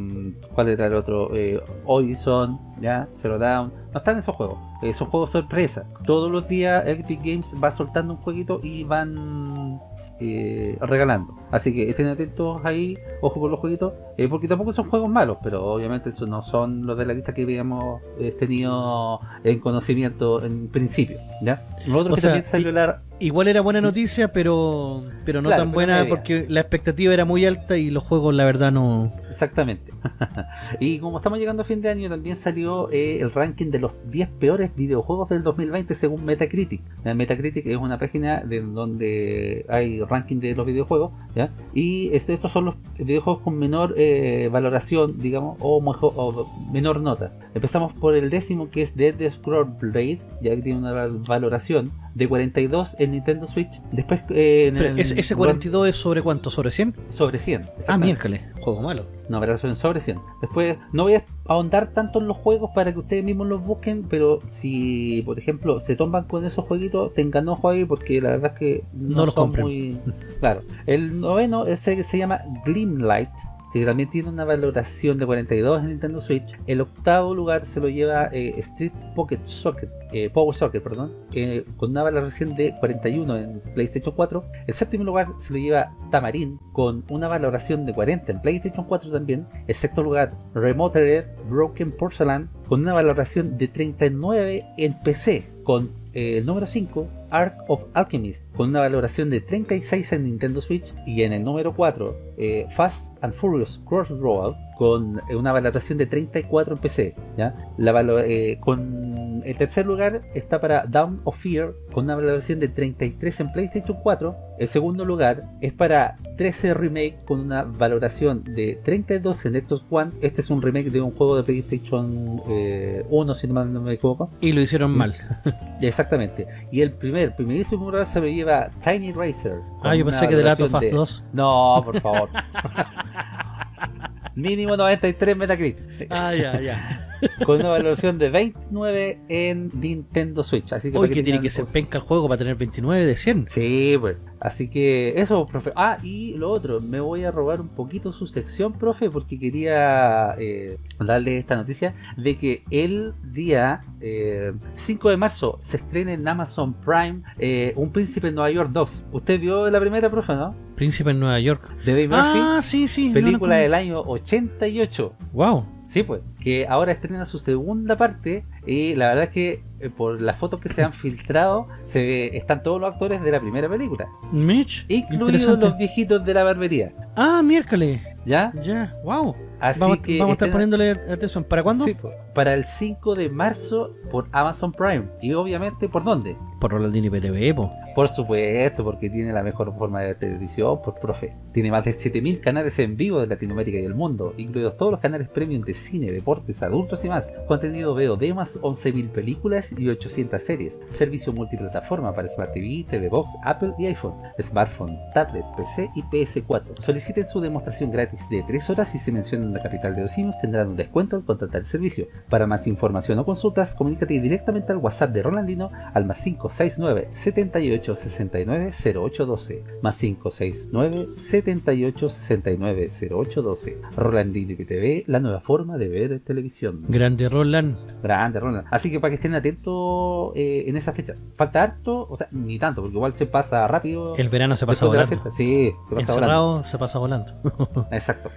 ¿Cuál era el otro? Eh, Horizon, ¿ya? Zero Down. No están esos juegos. Eh, son juegos sorpresa. Todos los días Epic Games va soltando un jueguito y van eh, regalando. Así que estén atentos ahí, ojo con los jueguitos, eh, porque tampoco son juegos malos, pero obviamente eso no son los de la lista que habíamos eh, tenido en conocimiento en principio. ¿ya? Lo otro O que sea, también salió y- la... Igual era buena noticia, pero pero no Claro, tan buena porque la expectativa era muy alta y los juegos la verdad no... Exactamente. y como estamos llegando a fin de año, también salió eh, el ranking de los 10 peores videojuegos del 2020 según Metacritic. Eh, Metacritic es una página de donde hay ranking de los videojuegos, ¿ya? Y este, estos son los videojuegos con menor eh, valoración, digamos, o, mejor- o menor nota. Empezamos por el décimo que es Dead Scroll Blade, ya que tiene una val- valoración de 42 en Nintendo Switch. Después eh, en Pero el ese, ese lugar- 42 es sobre cuánto, sobre 100? sobre 100. Ah, miércoles, juego malo. No, pero son sobre 100. Después, no voy a ahondar tanto en los juegos para que ustedes mismos los busquen, pero si, por ejemplo, se toman con esos jueguitos, tengan ojo ahí porque la verdad es que no, No los son compren. muy... Claro. El noveno ese se llama Gleamlight, que también tiene una valoración de 42 en Nintendo Switch. El octavo lugar se lo lleva eh, Street Pocket Soccer, eh, Power Soccer, perdón, eh, con una valoración de 41 en PlayStation 4. El séptimo lugar se lo lleva Tamarin, con una valoración de 40 en PlayStation 4 también. El sexto lugar, Remote Red Broken Porcelain, con una valoración de 39 en PC. Con el número 5, Ark of Alchemist, con una valoración de 36 en Nintendo Switch. Y en el número 4, eh, Fast and Furious Crossroad, con eh, una valoración de 34 en PC. ¿ya? La valo- eh, con el tercer lugar está para Down of Fear, con una valoración de 33 en PlayStation 4. El segundo lugar es para 13 Remake, con una valoración de 32 en Xbox One. Este es un remake de un juego de PlayStation eh, 1, si no me equivoco. Y lo hicieron mal. Exactamente. Y el primer, primerísimo lugar se lo lleva Tiny Racer. Ah, yo pensé que de Last of Us de- 2. No, por favor. Mínimo 93 Metacritic. Ah, ya, ya. Con una valoración de 29 en Nintendo Switch. Así que que tiene que ser penca el juego para tener 29 de 100. Sí, pues. Así que eso, profe. Ah, y lo otro, me voy a robar un poquito su sección, profe, porque quería eh, darle esta noticia de que el día eh, 5 de marzo se estrena en Amazon Prime eh, Un Príncipe en Nueva York 2. ¿Usted vio la primera, profe, no? Príncipe en Nueva York. De Dave Murphy. Ah, sí, sí. película del año 88. Wow. Sí, pues, que ahora estrena su segunda parte y la verdad es que por las fotos que se han filtrado se ve- están todos los actores de la primera película, Mitch. incluidos los viejitos de la barbería, Ah, miércoles. ¿Ya? Ya, wow. Así vamos, que vamos a estar poniéndole atención. ¿Para cuándo? Sí, pues, para el 5 de marzo por Amazon Prime y obviamente por dónde? Por Rolandini PTV, po. Por supuesto, porque tiene la mejor forma de televisión, por profe. Tiene más de 7000 canales en vivo de Latinoamérica y el mundo, incluidos todos los canales premium de cine, deportes, adultos y más. Contenido VOD más 11.000 películas y 800 series. Servicio multiplataforma para Smart TV, TV Box, Apple y iPhone, smartphone, tablet, PC y PS4. Soliciten su demostración gratis de 3 horas y si mencionan la capital de los simios tendrán un descuento al contratar el servicio. Para más información o consultas, comunícate directamente al WhatsApp de Rolandino al más 569 78 69 0812 más 569 78 69 0812 Rolandino TV, la nueva forma de ver televisión. Grande Roland. Grande, Roland. Así que para que estén atentos eh, en esa fecha. Falta harto, o sea, ni tanto, porque igual se pasa rápido. El verano se pasa volando. Sí, se pasa volando. Encerrado se pasa volando. Exacto.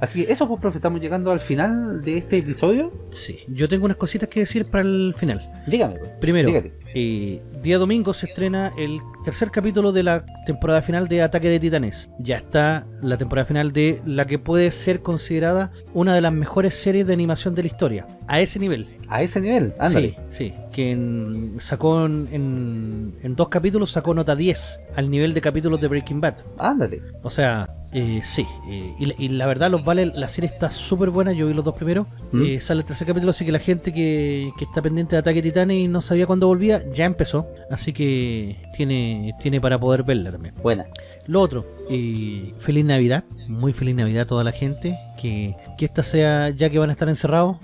Así que eso, pues, profe, estamos llegando al final de este episodio. sí. Yo tengo unas cositas que decir para el final. Dígame, pues. Primero, eh, día domingo se estrena el tercer capítulo de la temporada final de Ataque de Titanes. Ya está la temporada final de la que puede ser considerada una de las mejores series de animación de la historia. A ese nivel. A ese nivel, ándale. Sí, sí. Que en- sacó en, en- en dos capítulos sacó nota 10 al nivel de capítulos de Breaking Bad. Ándale. O sea, eh, sí. eh, y, la- y la verdad, los vale. La serie está súper buena. Yo vi los dos primeros. ¿Mm? Eh, sale el tercer capítulo, así que la gente que, que está pendiente de Ataque Titanes y no sabía cuándo volvía, ya empezó. Así que tiene, tiene para poder verla también. Buena. Lo otro, eh, feliz Navidad, muy feliz Navidad a toda la gente. Que, que esta sea, ya que van a estar encerrados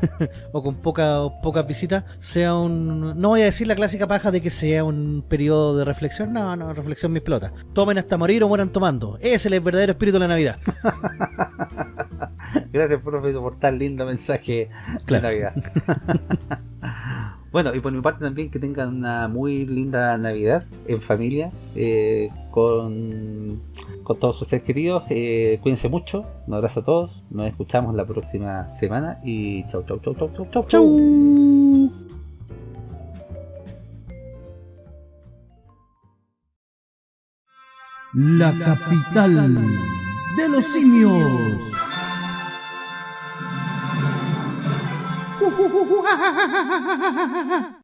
o con poca, pocas visitas, sea un. No voy a decir la clásica paja de que sea un periodo de reflexión. No, no, reflexión mis pelotas. Tomen hasta morir o mueran tomando. Ese es el verdadero espíritu de la Navidad. Gracias, profe, por tan lindo mensaje Claro. de Navidad. bueno, y por mi parte también que tengan una muy linda Navidad en familia, eh, con, con todos sus seres queridos. Eh, cuídense mucho. Un abrazo a todos. Nos escuchamos la próxima semana y chau, chau, chau, chau, chau, chau. Chau. La capital de los simios. 咕咕哈哈哈哈哈哈